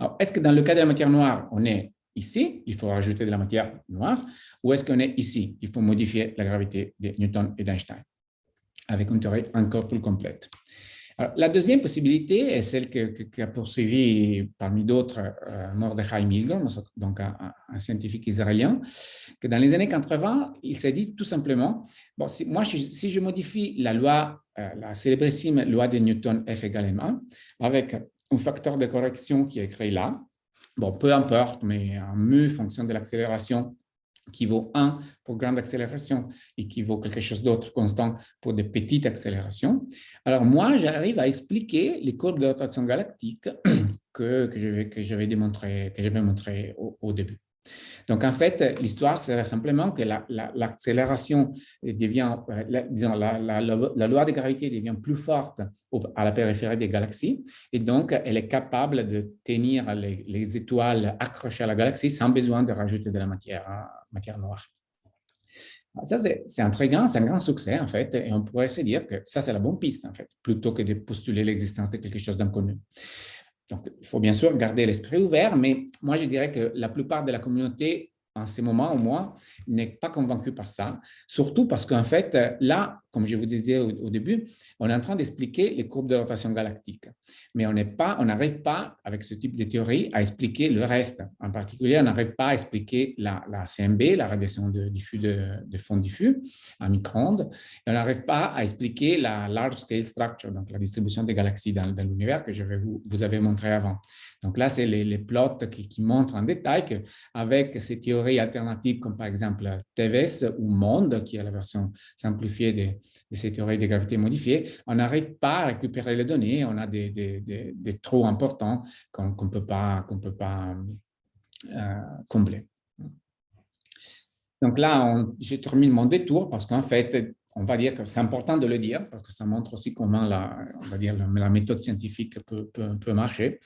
Alors, est-ce que dans le cas de la matière noire, on est ici, il faut rajouter de la matière noire, ou est-ce qu'on est ici, il faut modifier la gravité de Newton et d'Einstein, avec une théorie encore plus complète la deuxième possibilité est celle qu'a poursuivi parmi d'autres euh, Mordechai Milgrom, donc un, scientifique israélien, que dans les années 80, il s'est dit tout simplement, bon, si, moi, si je modifie la loi, euh, la célébrissime loi de Newton F égale m avec un facteur de correction qui est écrit là, bon, peu importe, mais un mu fonction de l'accélération qui vaut 1 pour grande accélération et qui vaut quelque chose d'autre constant pour des petites accélérations. Alors moi, j'arrive à expliquer les courbes de rotation galactique [CLEARS THROAT] que, que je vais, que au début. Donc, en fait, l'histoire serait simplement que l'accélération devient, euh, disons, la, loi de gravité devient plus forte à la périphérie des galaxies et donc elle est capable de tenir les, étoiles accrochées à la galaxie sans besoin de rajouter de la matière, matière noire. Ça, c'est intriguant, c'est un grand succès, en fait, et on pourrait se dire que ça, c'est la bonne piste, en fait, plutôt que de postuler l'existence de quelque chose d'inconnu. Donc, il faut bien sûr garder l'esprit ouvert, mais moi, je dirais que la plupart de la communauté en ce moment au moins, n'est pas convaincu par ça, surtout parce qu'en fait, là, comme je vous disais au, début, on est en train d'expliquer les courbes de rotation galactique, mais on n'arrive pas, avec ce type de théorie, à expliquer le reste. En particulier, on n'arrive pas à expliquer la, CMB, la radiation de, fond diffus à micro-ondes, et on n'arrive pas à expliquer la large scale structure, donc la distribution des galaxies dans, l'univers que je vous, vous avez montré avant. Donc là, c'est les, plots qui, montrent en détail qu'avec ces théories alternatives comme par exemple TVS ou MONDE, qui est la version simplifiée de, ces théories de gravité modifiée, on n'arrive pas à récupérer les données, on a des, trous importants qu'on ne peut pas, peut pas euh, combler. Donc là, j'ai terminé mon détour parce qu'en fait, on va dire que c'est important de le dire parce que ça montre aussi comment la, on va dire, la, méthode scientifique peut, peut, marcher.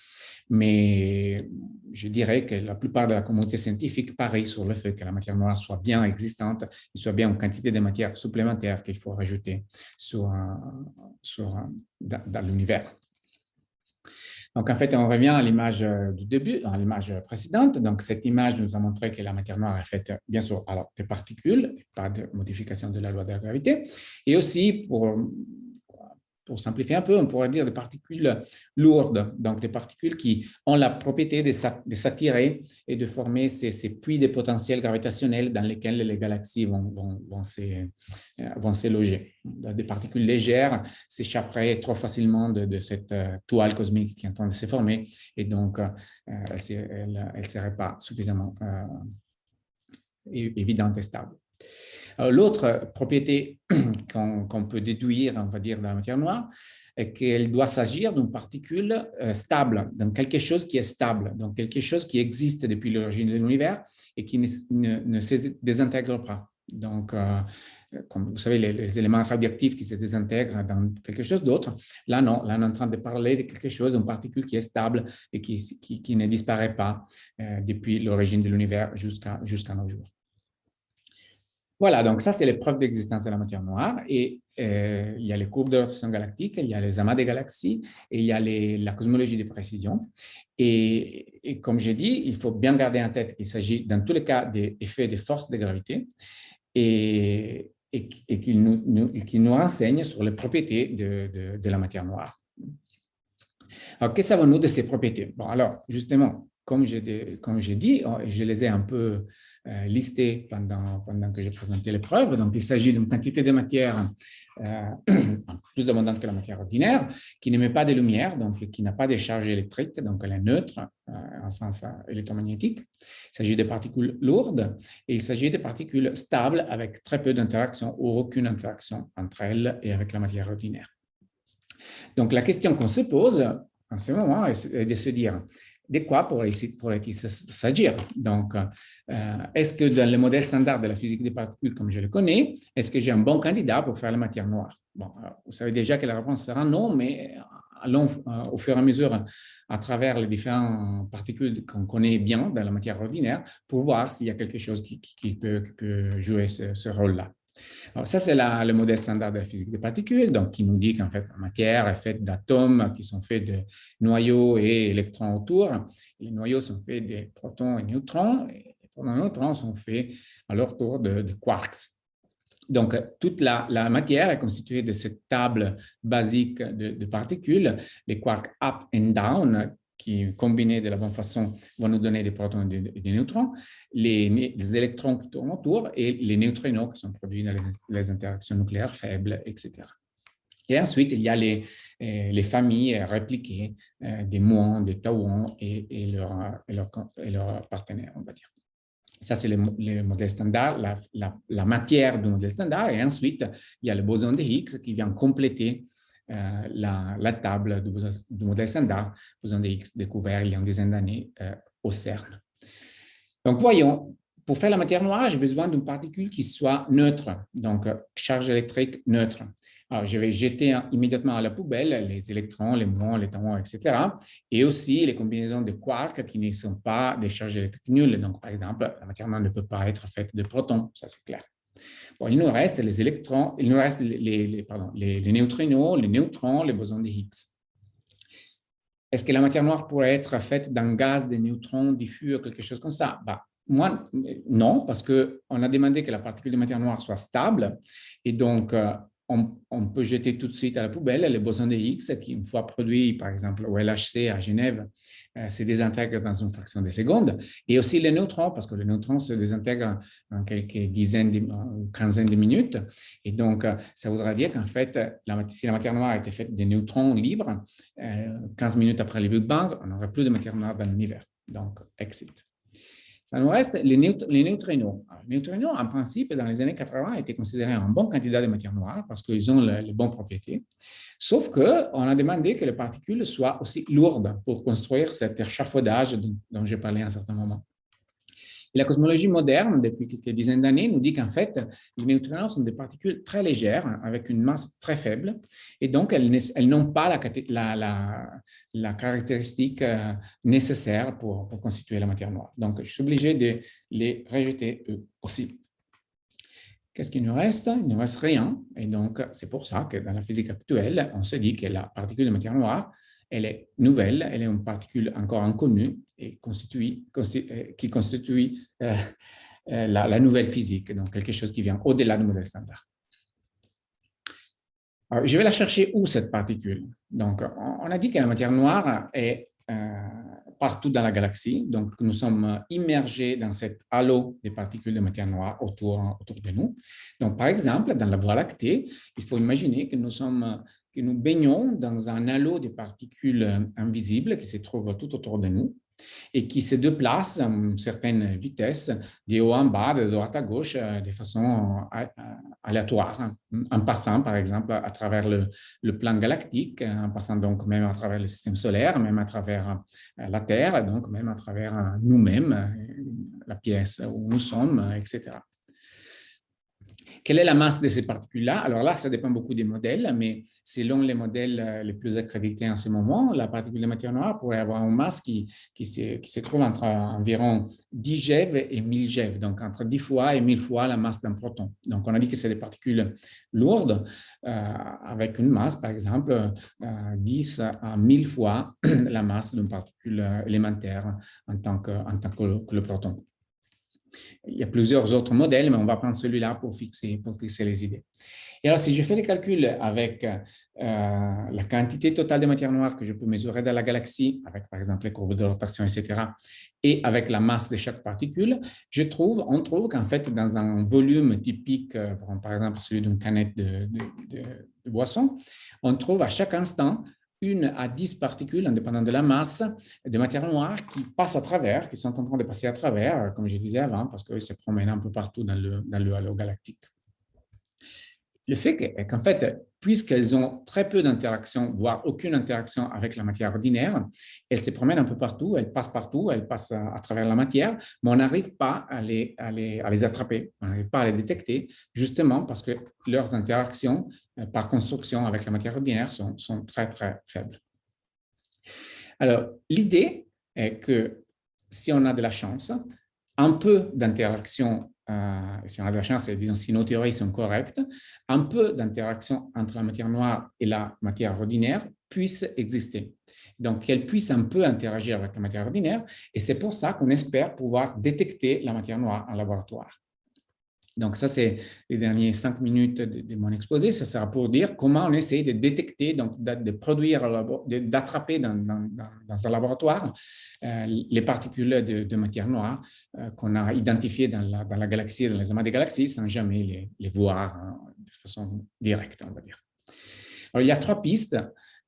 Mais je dirais que la plupart de la communauté scientifique parie sur le fait que la matière noire soit bien existante et soit bien une quantité de matière supplémentaire qu'il faut rajouter sur, sur, dans l'univers. Donc, en fait, on revient à l'image euh, du début, à l'image précédente. Donc, cette image nous a montré que la matière noire est faite, bien sûr, alors, de particules, pas de modification de la loi de la gravité. Et aussi, pour, pour simplifier un peu, on pourrait dire des particules lourdes, donc des particules qui ont la propriété de s'attirer et de former ces, puits de potentiel gravitationnel dans lesquels les galaxies vont, vont, se loger. Des particules légères s'échapperaient trop facilement de, cette toile cosmique qui est en train de se former et donc elles ne seraient pas suffisamment évidentes et stables. L'autre propriété [CLEARS THROAT] qu'on peut déduire, on va dire, dans la matière noire, est qu'elle doit s'agir d'une particule euh, stable, donc quelque chose qui est stable, donc quelque chose qui existe depuis l'origine de l'univers et qui ne, se désintègre pas. Donc, euh, comme vous savez, les, éléments radioactifs qui se désintègrent dans quelque chose d'autre, là non, là on est en train de parler de quelque chose, d'une particule qui est stable et qui, ne disparaît pas euh, depuis l'origine de l'univers jusqu'à nos jours. Voilà, donc ça, c'est les preuves d'existence de la matière noire. Et euh, il y a les courbes de rotation galactique, il y a les amas des galaxies, et il y a la cosmologie de précision. Et, comme j'ai dit, il faut bien garder en tête qu'il s'agit, dans tous les cas, d'effets de force de gravité et, et, qu'il nous, nous, renseigne sur les propriétés de, de, la matière noire. Alors, que savons-nous de ces propriétés? Bon, alors, justement, comme j'ai dit, oh, je les ai un peu euh, listé pendant, pendant que j'ai présenté l'épreuve. Donc, il s'agit d'une quantité de matière euh, [CLEARS THROAT] plus abondante que la matière ordinaire, qui n'émet pas de lumière, donc qui n'a pas de charge électrique, donc elle est neutre euh, en sens électromagnétique. Il s'agit de particules lourdes et il s'agit de particules stables avec très peu d'interaction ou aucune interaction entre elles et avec la matière ordinaire. Donc, la question qu'on se pose en ce moment est de se dire, de quoi pourrait-il s'agir? Donc, euh, est-ce que dans le modèle standard de la physique des particules, comme je le connais, est-ce que j'ai un bon candidat pour faire la matière noire? Bon, vous savez déjà que la réponse sera non, mais allons euh, au fur et à mesure à travers les différentes particules qu'on connaît bien dans la matière ordinaire pour voir s'il y a quelque chose qui, peut, jouer ce rôle-là. Ça, c'est le modèle standard de la physique des particules, donc qui nous dit qu'en fait, la matière est faite d'atomes qui sont faits de noyaux et électrons autour. Les noyaux sont faits de protons et neutrons, et les protons et neutrons sont faits à leur tour de, quarks. Donc, toute la, matière est constituée de cette table basique de, de particules, les quarks up and down, qui, combinés de la bonne façon, vont nous donner des protons et des, neutrons, les, électrons qui tournent autour et les neutrinos qui sont produits dans les, interactions nucléaires faibles, etc. Et ensuite, il y a les, euh, les familles répliquées euh, des muons, des tauons et, leurs leur, partenaires, on va dire. Ça, c'est le, modèle standard, la, la, la, matière du modèle standard. Et ensuite, il y a le boson de Higgs qui vient compléter euh, la, table du, modèle standard, boson de Higgs découvert il y a une dizaine d'années euh, au CERN. Donc, voyons, pour faire la matière noire, j'ai besoin d'une particule qui soit neutre, donc charge électrique neutre. Alors, je vais jeter immédiatement à la poubelle les électrons, les muons, les tauons, etc. Et aussi les combinaisons de quarks qui ne sont pas des charges électriques nulles. Donc, par exemple, la matière noire ne peut pas être faite de protons, ça c'est clair il nous reste les électrons, il nous reste les, pardon, les, neutrinos, les neutrons, les bosons de Higgs. Est-ce que la matière noire pourrait être faite d'un gaz de neutrons diffus quelque chose comme ça? Bah, Moi, non, parce qu'on a demandé que la particule de matière noire soit stable et donc on, peut jeter tout de suite à la poubelle les bosons de Higgs qui, une fois produits, par exemple, au LHC à Genève, euh, se désintègrent dans une fraction de seconde. Et aussi les neutrons, parce que les neutrons se désintègrent en quelques dizaines ou quinzaines de minutes. Et donc, euh, ça voudra dire qu'en fait, la, si la matière noire été faite des neutrons libres, 15 euh, minutes après le Big Bang, on n'aurait plus de matière noire dans l'univers. Donc, exit. Ça nous reste les, neutrinos. les neutrinos, en principe, dans les années 80, étaient considérés un bon candidat de matière noire parce qu'ils ont les bonnes propriétés. Sauf qu'on a demandé que les particules soient aussi lourdes pour construire cet échafaudage dont, dont j'ai parlé à un certain moment la cosmologie moderne, depuis quelques dizaines d'années, nous dit qu'en fait, les neutrinos sont des particules très légères, avec une masse très faible, et donc elles, n'ont pas la, caractéristique euh, nécessaire pour, constituer la matière noire. Donc, je suis obligé de les rejeter eux aussi. Qu'est-ce qu'il nous reste? Il ne reste rien, et donc c'est pour ça que dans la physique actuelle, on se dit que la particule de matière noire elle est nouvelle, elle est une particule encore inconnue euh, qui constitue euh, euh, la, nouvelle physique, donc quelque chose qui vient au-delà du modèle standard. je vais la chercher où, cette particule? Donc, on a dit que la matière noire est partout dans la galaxie. Donc, nous sommes immergés dans cet halo des particules de matière noire autour, autour de nous. Donc, par exemple, dans la Voie lactée, il faut imaginer que nous sommes que nous baignons dans un halo de particules invisibles qui se trouvent tout autour de nous et qui se déplacent à une certaine vitesse, de haut en bas, de droite à gauche, euh, de façon euh, aléatoire, hein. en passant par exemple à travers le, le, plan galactique, en passant donc même à travers le système solaire, même à travers euh, la Terre, donc même à travers nous-mêmes, la pièce où nous sommes, etc. Quelle est la masse de ces particules-là? Alors là, ça dépend beaucoup des modèles, mais selon les modèles euh, les plus accrédités en ce moment, la particule de matière noire pourrait avoir une masse qui, qui, se, qui se trouve entre environ 10 GeV et 1000 GeV, donc entre 10 fois et 1000 fois la masse d'un proton. Donc, on a dit que c'est des particules lourdes euh, avec une masse, par exemple, 10 euh, à 1000 fois [CLEARS THROAT] la masse d'une particule élémentaire en tant que, en tant que le proton. Il y a plusieurs autres modèles, mais on va prendre celui-là pour fixer, les idées. Et alors, si je fais les calculs avec euh, la quantité totale de matière noire que je peux mesurer dans la galaxie, avec par exemple les courbes de rotation, etc., et avec la masse de chaque particule, je trouve, on trouve qu'en fait, dans un volume typique, euh, par exemple celui d'une canette de boisson, on trouve à chaque instant une à 10 particules, indépendamment de la masse, de matière noire qui passent à travers, qui sont en train de passer à travers, comme je disais avant, parce qu'ils se promènent un peu partout dans le halo galactique. Le fait est qu'en fait, puisqu'elles ont très peu d'interaction, voire aucune interaction avec la matière ordinaire, elles se promènent un peu partout, elles passent partout, elles passent à, travers la matière, mais on n'arrive pas à les, à, les, à les, attraper, on n'arrive pas à les détecter, justement parce que leurs interactions euh, par construction avec la matière ordinaire sont, sont très, très faibles. Alors, l'idée est que si on a de la chance, un peu d'interaction euh, si on a de la chance, disons, si nos théories sont correctes, un peu d'interaction entre la matière noire et la matière ordinaire puisse exister. Donc, qu'elle puisse un peu interagir avec la matière ordinaire, et c'est pour ça qu'on espère pouvoir détecter la matière noire en laboratoire. Donc, ça, c'est les dernières cinq minutes de, mon exposé. Ça sera pour dire comment on essaie de détecter, donc de, produire, d'attraper dans, un laboratoire euh, les particules de, matière noire euh, qu'on a identifiées dans la, galaxie, dans les amas des galaxies, sans jamais les, voir hein, de façon directe, on va dire. Il y a trois pistes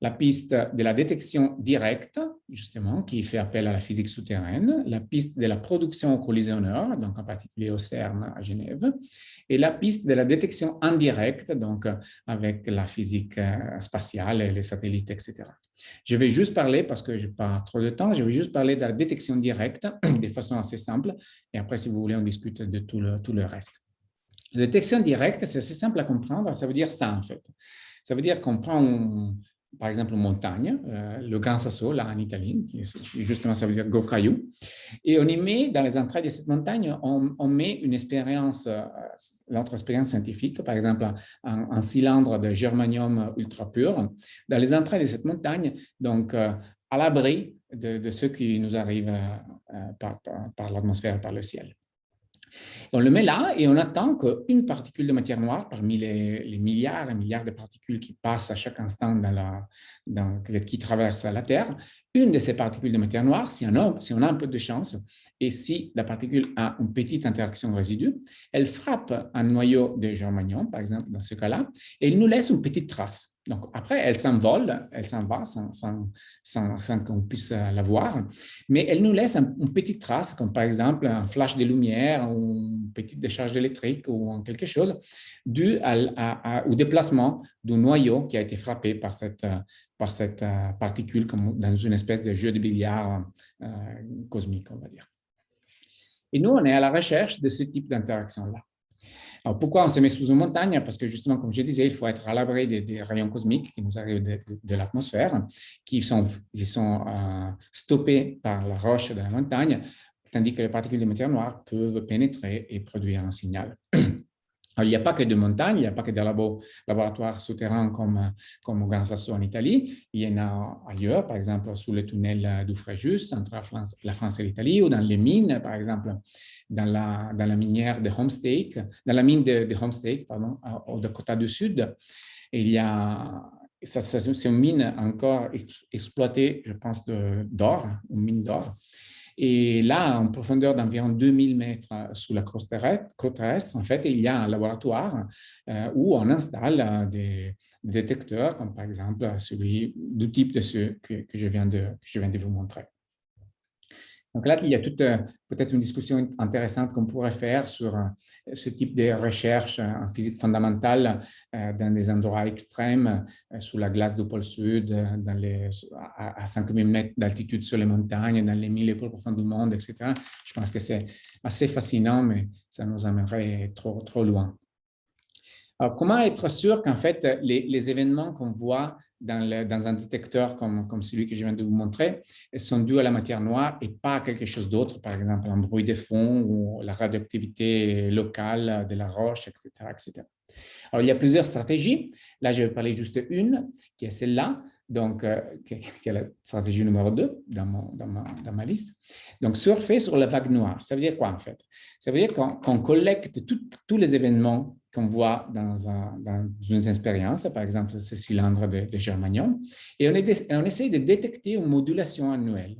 la piste de la détection directe, justement, qui fait appel à la physique souterraine, la piste de la production au collisionneur, donc en particulier au CERN à Genève, et la piste de la détection indirecte, donc avec la physique euh, spatiale et les satellites, etc. Je vais juste parler, parce que je n'ai pas trop de temps, je vais juste parler de la détection directe [CLEARS THROAT] de façon assez simple, et après, si vous voulez, on discute de tout le, tout le reste. La détection directe, c'est assez simple à comprendre, ça veut dire ça en fait. Ça veut dire qu'on prend par exemple, montagne, euh, le Grand Sasso, là en Italie, qui justement ça veut dire gros. Et on y met, dans les entrailles de cette montagne, on, met une expérience, euh, notre expérience scientifique, par exemple un, cylindre de germanium ultra pur, dans les entrailles de cette montagne, donc euh, à l'abri de, ce qui nous arrive par, par l'atmosphère, par le ciel. On le met là et on attend qu'une particule de matière noire, parmi les, milliards et milliards de particules qui passent à chaque instant dans la, qui traversent la Terre, une de ces particules de matière noire, si on, a, si on a un peu de chance, et si la particule a une petite interaction résidu, elle frappe un noyau de germanium, par exemple, dans ce cas-là, et elle nous laisse une petite trace. Donc, après, elle s'envole, elle s'en va sans, qu'on puisse la voir, mais elle nous laisse une petite trace, comme par exemple un flash de lumière ou une petite décharge électrique ou quelque chose, dû au déplacement du noyau qui a été frappé par cette, cette euh, particule comme dans une espèce de jeu de billard euh, cosmique, on va dire. Et nous, on est à la recherche de ce type d'interaction-là. Alors, pourquoi on se met sous une montagne? Parce que justement, comme je disais, il faut être à l'abri des, rayons cosmiques qui nous arrivent de, l'atmosphère, qui sont, qui sont euh, stoppés par la roche de la montagne, tandis que les particules de matière noire peuvent pénétrer et produire un signal. [CLEARS THROAT] il n'y a pas que de montagnes, il n'y a pas que des laboratoires souterrains comme, comme au Grand Sasso en Italie, il y en a ailleurs, par exemple sous le tunnel du Fréjus, entre la France, et l'Italie, ou dans les mines, par exemple dans la, dans la minière de Homestake, dans la mine de, de Homestake, au Dakota du Sud. Il y a, c'est une mine encore exploitée, je pense, d'or, une mine d'or. Et là, en profondeur d'environ 2000 mètres sous la croûte terrestre, en fait, il y a un laboratoire euh, où on installe euh, des, détecteurs, comme par exemple celui du type de ceux que je viens de vous montrer. Donc là, il y a euh, peut-être une discussion intéressante qu'on pourrait faire sur euh, ce type de recherche euh, en physique fondamentale dans des endroits extrêmes, sous la glace du pôle sud, dans les, à 5000 mètres d'altitude sur les montagnes, dans les milieux plus profonds du monde, etc. Je pense que c'est assez fascinant, mais ça nous amènerait trop, trop loin. Comment être sûr qu'en fait, les, les événements qu'on voit dans, un détecteur comme, celui que je viens de vous montrer sont dus à la matière noire et pas à quelque chose d'autre, par exemple un bruit de fond ou la radioactivité locale de la roche, etc., etc. Alors, il y a plusieurs stratégies. Là, je vais parler juste une, qui est celle-là, donc, euh, qui est la stratégie numéro 2 dans, dans, ma, dans, ma, liste. Donc, surfer sur la vague noire, ça veut dire quoi en fait? Ça veut dire qu'on collecte tous les événements qu'on voit dans, une expérience, par exemple ce cylindre de, de et on, on, essaie de détecter une modulation annuelle.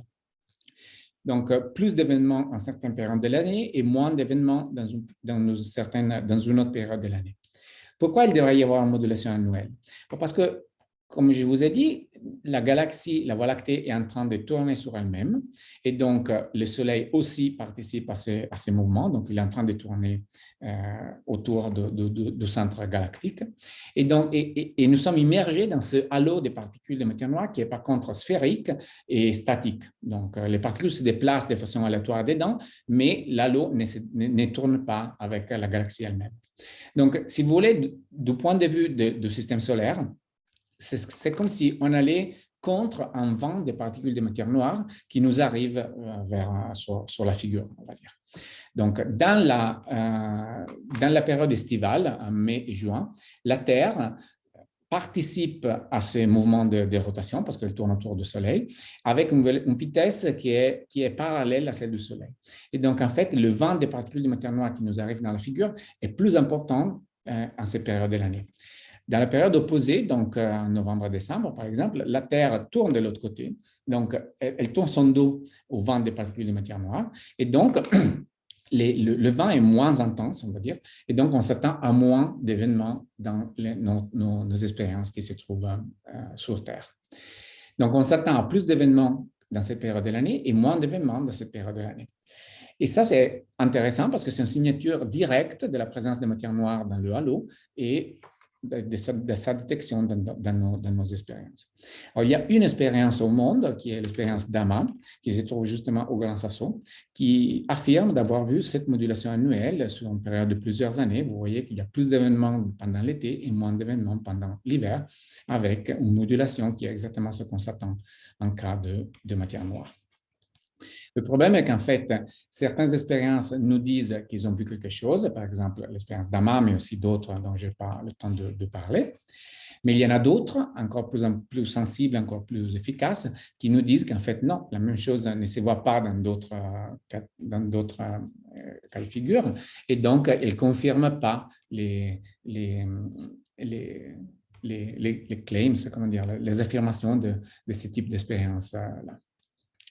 Donc, euh, plus d'événements en certaines périodes de l'année et moins d'événements dans, dans, dans une autre période de l'année. Pourquoi il devrait y avoir une modulation annuelle? Parce que comme je vous ai dit, la galaxie, la Voie lactée est en train de tourner sur elle-même et donc euh, le Soleil aussi participe à ces mouvements, donc il est en train de tourner euh, autour du centre galactique. Et, donc, et, nous sommes immergés dans ce halo de particules de matière noire qui est par contre sphérique et statique. Donc euh, les particules se déplacent de façon aléatoire dedans, mais l'halo ne, ne, tourne pas avec la galaxie elle-même. Donc si vous voulez, du point de vue du système solaire, c'est comme si on allait contre un vent de particules de matière noire qui nous arrive euh, vers, sur, la figure, on va dire. Donc, dans la, euh, dans la période estivale, en mai et juin, la Terre participe à ces mouvements de, rotation parce qu'elle tourne autour du Soleil avec une, vitesse qui est, qui est parallèle à celle du Soleil. Et donc, en fait, le vent des particules de matière noire qui nous arrive dans la figure est plus important euh, en cette période de l'année. Dans la période opposée, donc euh, en novembre-décembre, par exemple, la Terre tourne de l'autre côté. Donc, elle, tourne son dos au vent des particules de matière noire. Et donc, [CLEARS THROAT] le, vent est moins intense, on va dire. Et donc, on s'attend à moins d'événements dans nos, expériences qui se trouvent euh, sur Terre. Donc, on s'attend à plus d'événements dans cette période de l'année et moins d'événements dans cette période de l'année. Et ça, c'est intéressant parce que c'est une signature directe de la présence de matière noire dans le halo et de, sa, détection dans, nos, expériences. il y a une expérience au monde, qui est l'expérience d'AMA, qui se trouve justement au Grand Sasso, qui affirme d'avoir vu cette modulation annuelle sur une période de plusieurs années. Vous voyez qu'il y a plus d'événements pendant l'été et moins d'événements pendant l'hiver, avec une modulation qui est exactement ce qu'on s'attend en cas de matière noire. Le problème est qu'en fait, certaines expériences nous disent qu'ils ont vu quelque chose, par exemple l'expérience d'Ama, mais aussi d'autres dont je n'ai pas le temps de, parler. Mais il y en a d'autres, encore plus, sensibles, encore plus efficaces, qui nous disent qu'en fait, non, la même chose ne se voit pas dans d'autres euh, cas de figure. Et donc, elle ne confirme pas les, claims, comment dire, les affirmations de, de ce type d'expérience-là.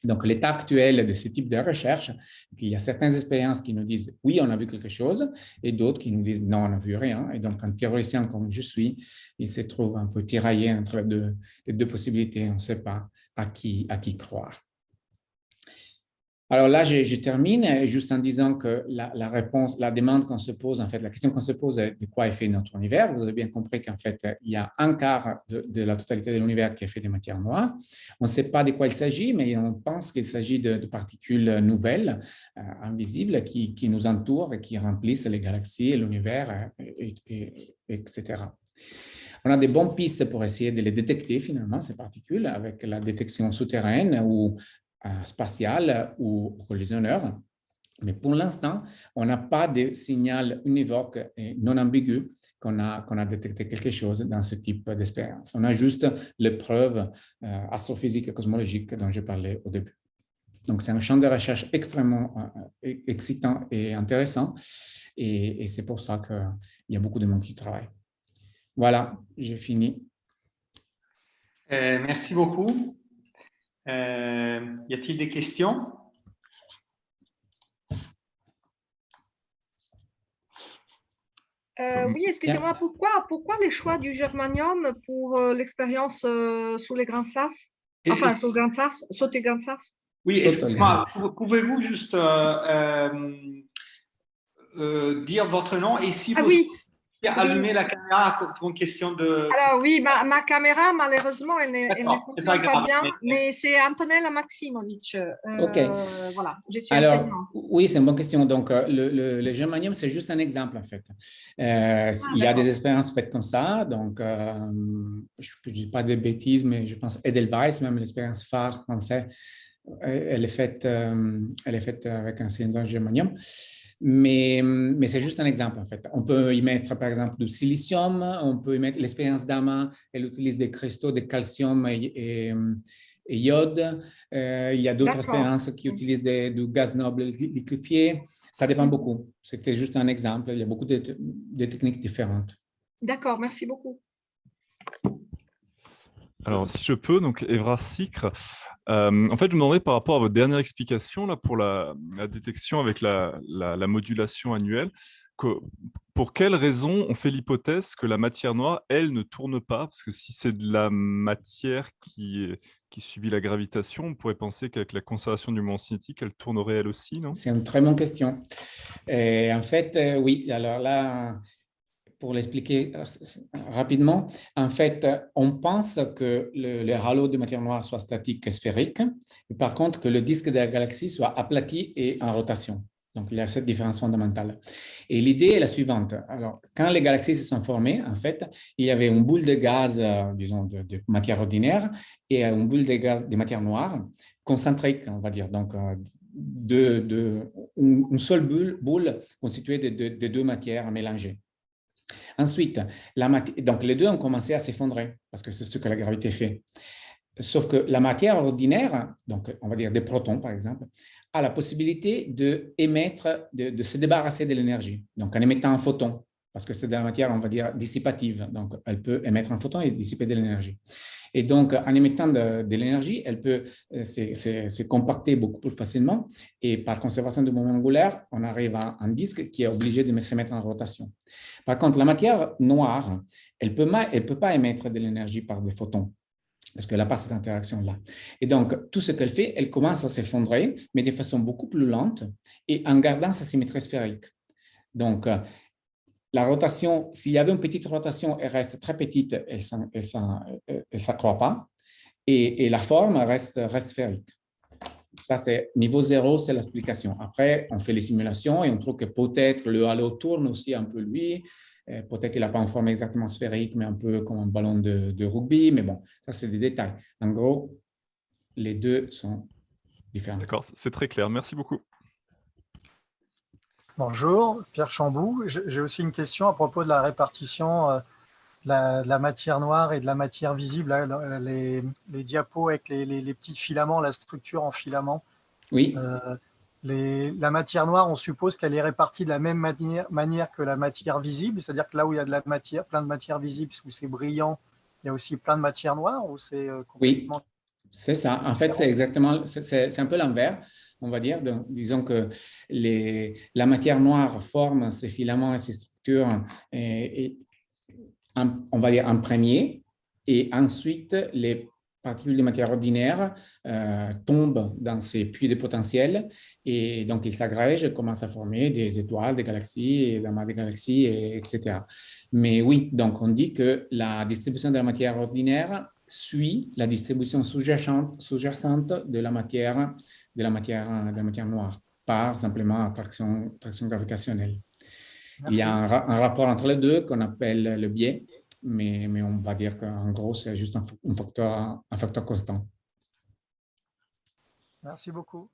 Donc, l'état actuel de ce type de recherche, il y a certaines expériences qui nous disent « oui, on a vu quelque chose » et d'autres qui nous disent « non, on n'a vu rien ». Et donc, un théoricien comme je suis, il se trouve un peu tiraillé entre deux, les deux possibilités. On ne sait pas à qui, à qui croire. Alors là, je, termine juste en disant que la, réponse, la demande qu'on se pose, en fait, la question qu'on se pose est de quoi est fait notre univers. Vous avez bien compris qu'en fait, il y a un quart de, la totalité de l'univers qui est fait de matière noire. On ne sait pas de quoi il s'agit, mais on pense qu'il s'agit de, particules nouvelles, euh, invisibles, qui, nous entourent et qui remplissent les galaxies, l'univers, etc. On a des bonnes pistes pour essayer de les détecter finalement, ces particules, avec la détection souterraine ou euh, spatial ou collisionneur. Mais pour l'instant, on n'a pas de signal univoque et non ambigu qu'on a, qu'on a détecté quelque chose dans ce type d'expérience. On a juste les preuves euh, astrophysiques et cosmologiques dont je parlais au début. Donc, c'est un champ de recherche extrêmement euh, excitant et intéressant. Et, c'est pour ça qu'il y a beaucoup de monde qui travaille. Voilà, j'ai fini. Euh, merci beaucoup. Euh, y a-t-il des questions? Euh, oui, excusez-moi, pourquoi, pourquoi les choix du germanium pour euh, l'expérience euh, sous les grands sas? Enfin, sous les grands sas, sauter grands sas? Oui, pouvez-vous juste dire votre nom et si ah, vous, oui allumer la caméra pour une question de... Alors oui, ma, caméra, malheureusement, elle, ne fonctionne pas, bien, mais, c'est Antonella Maximovic. Euh, ok. Voilà, je suis Alors, oui, c'est une bonne question. Donc, euh, le, le, germanium, c'est juste un exemple, en fait. Euh, ah, il y a des expériences faites comme ça. Donc, je ne dis pas de bêtises, mais je pense Edelweiss, même l'expérience phare française, elle est faite, elle est faite avec un cylindre germanium. Mais, mais c'est juste un exemple, en fait. On peut y mettre, par exemple, du silicium, on peut y mettre l'expérience d'AMA, elle utilise des cristaux de calcium et, iode. Euh, il y a d'autres expériences qui utilisent du gaz noble liquéfié. Ça dépend beaucoup. C'était juste un exemple. Il y a beaucoup de, de techniques différentes. D'accord, merci beaucoup. Alors, si je peux, donc Evrard Sicre, euh, en fait, je me demandais par rapport à votre dernière explication là, pour la, détection avec la, modulation annuelle, pour quelle raison on fait l'hypothèse que la matière noire, elle, ne tourne pas? Parce que si c'est de la matière qui, subit la gravitation, on pourrait penser qu'avec la conservation du moment cinétique, elle tournerait elle aussi, non? C'est une très bonne question. En fait, euh, oui, alors là, pour l'expliquer euh, rapidement, en fait, on pense que le, halo de matière noire soit statique et sphérique, et par contre que le disque de la galaxie soit aplati et en rotation. Donc, il y a cette différence fondamentale. Et l'idée est la suivante. Alors, quand les galaxies se sont formées, en fait, il y avait une boule de gaz, euh, disons, de, matière ordinaire et une boule de gaz de matière noire concentrique, on va dire. Donc, euh, de, une seule boule, constituée de deux matières mélangées. Ensuite, la donc les deux ont commencé à s'effondrer parce que c'est ce que la gravité fait. Sauf que la matière ordinaire, donc on va dire des protons par exemple, a la possibilité de, émettre, de, de se débarrasser de l'énergie, donc en émettant un photon, parce que c'est de la matière, on va dire, dissipative, donc elle peut émettre un photon et dissiper de l'énergie. Et donc, en émettant de, l'énergie, elle peut euh, se compacter beaucoup plus facilement. Et par conservation du moment angulaire, on arrive à un disque qui est obligé de se mettre en rotation. Par contre, la matière noire, elle ne peut, pas émettre de l'énergie par des photons parce qu'elle n'a pas cette interaction-là. Et donc, tout ce qu'elle fait, elle commence à s'effondrer, mais de façon beaucoup plus lente et en gardant sa symétrie sphérique. Donc, la rotation, s'il y avait une petite rotation, elle reste très petite, elle ne s'accroît pas, et, la forme reste, reste sphérique. Ça, c'est niveau zéro, c'est l'explication. Après, on fait les simulations et on trouve que peut-être le halo tourne aussi un peu lui, euh, peut-être qu'il n'a pas une forme exactement sphérique, mais un peu comme un ballon de, de rugby, mais bon, ça, c'est des détails. En gros, les deux sont différents. D'accord, c'est très clair. Merci beaucoup. Bonjour, Pierre Chambou. J'ai aussi une question à propos de la répartition euh, de, la, matière noire et de la matière visible, les, diapos avec les, petits filaments, la structure en filaments. Oui. Euh, la matière noire, on suppose qu'elle est répartie de la même manière, que la matière visible, c'est-à-dire que là où il y a de la matière, plein de matière visible, où c'est brillant, il y a aussi plein de matière noire ou c'est euh, complètement... Oui, c'est ça. En fait, c'est exactement, c'est un peu l'envers on va dire. Disons que les, la matière noire forme ces filaments et ces structures, et, on va dire en premier, et ensuite les particules de matière ordinaire euh, tombent dans ces puits de potentiel et donc ils s'agrègent commencent à former des étoiles, des galaxies, et des galaxies, etc. Mais oui, donc on dit que la distribution de la matière ordinaire suit la distribution sous-jacente de la matière de la matière, de la matière noire par simplement attraction, attraction gravitationnelle. Il y a un, rapport entre les deux qu'on appelle le biais, mais, mais on va dire qu'en gros, c'est juste un, facteur, un facteur constant. Merci beaucoup.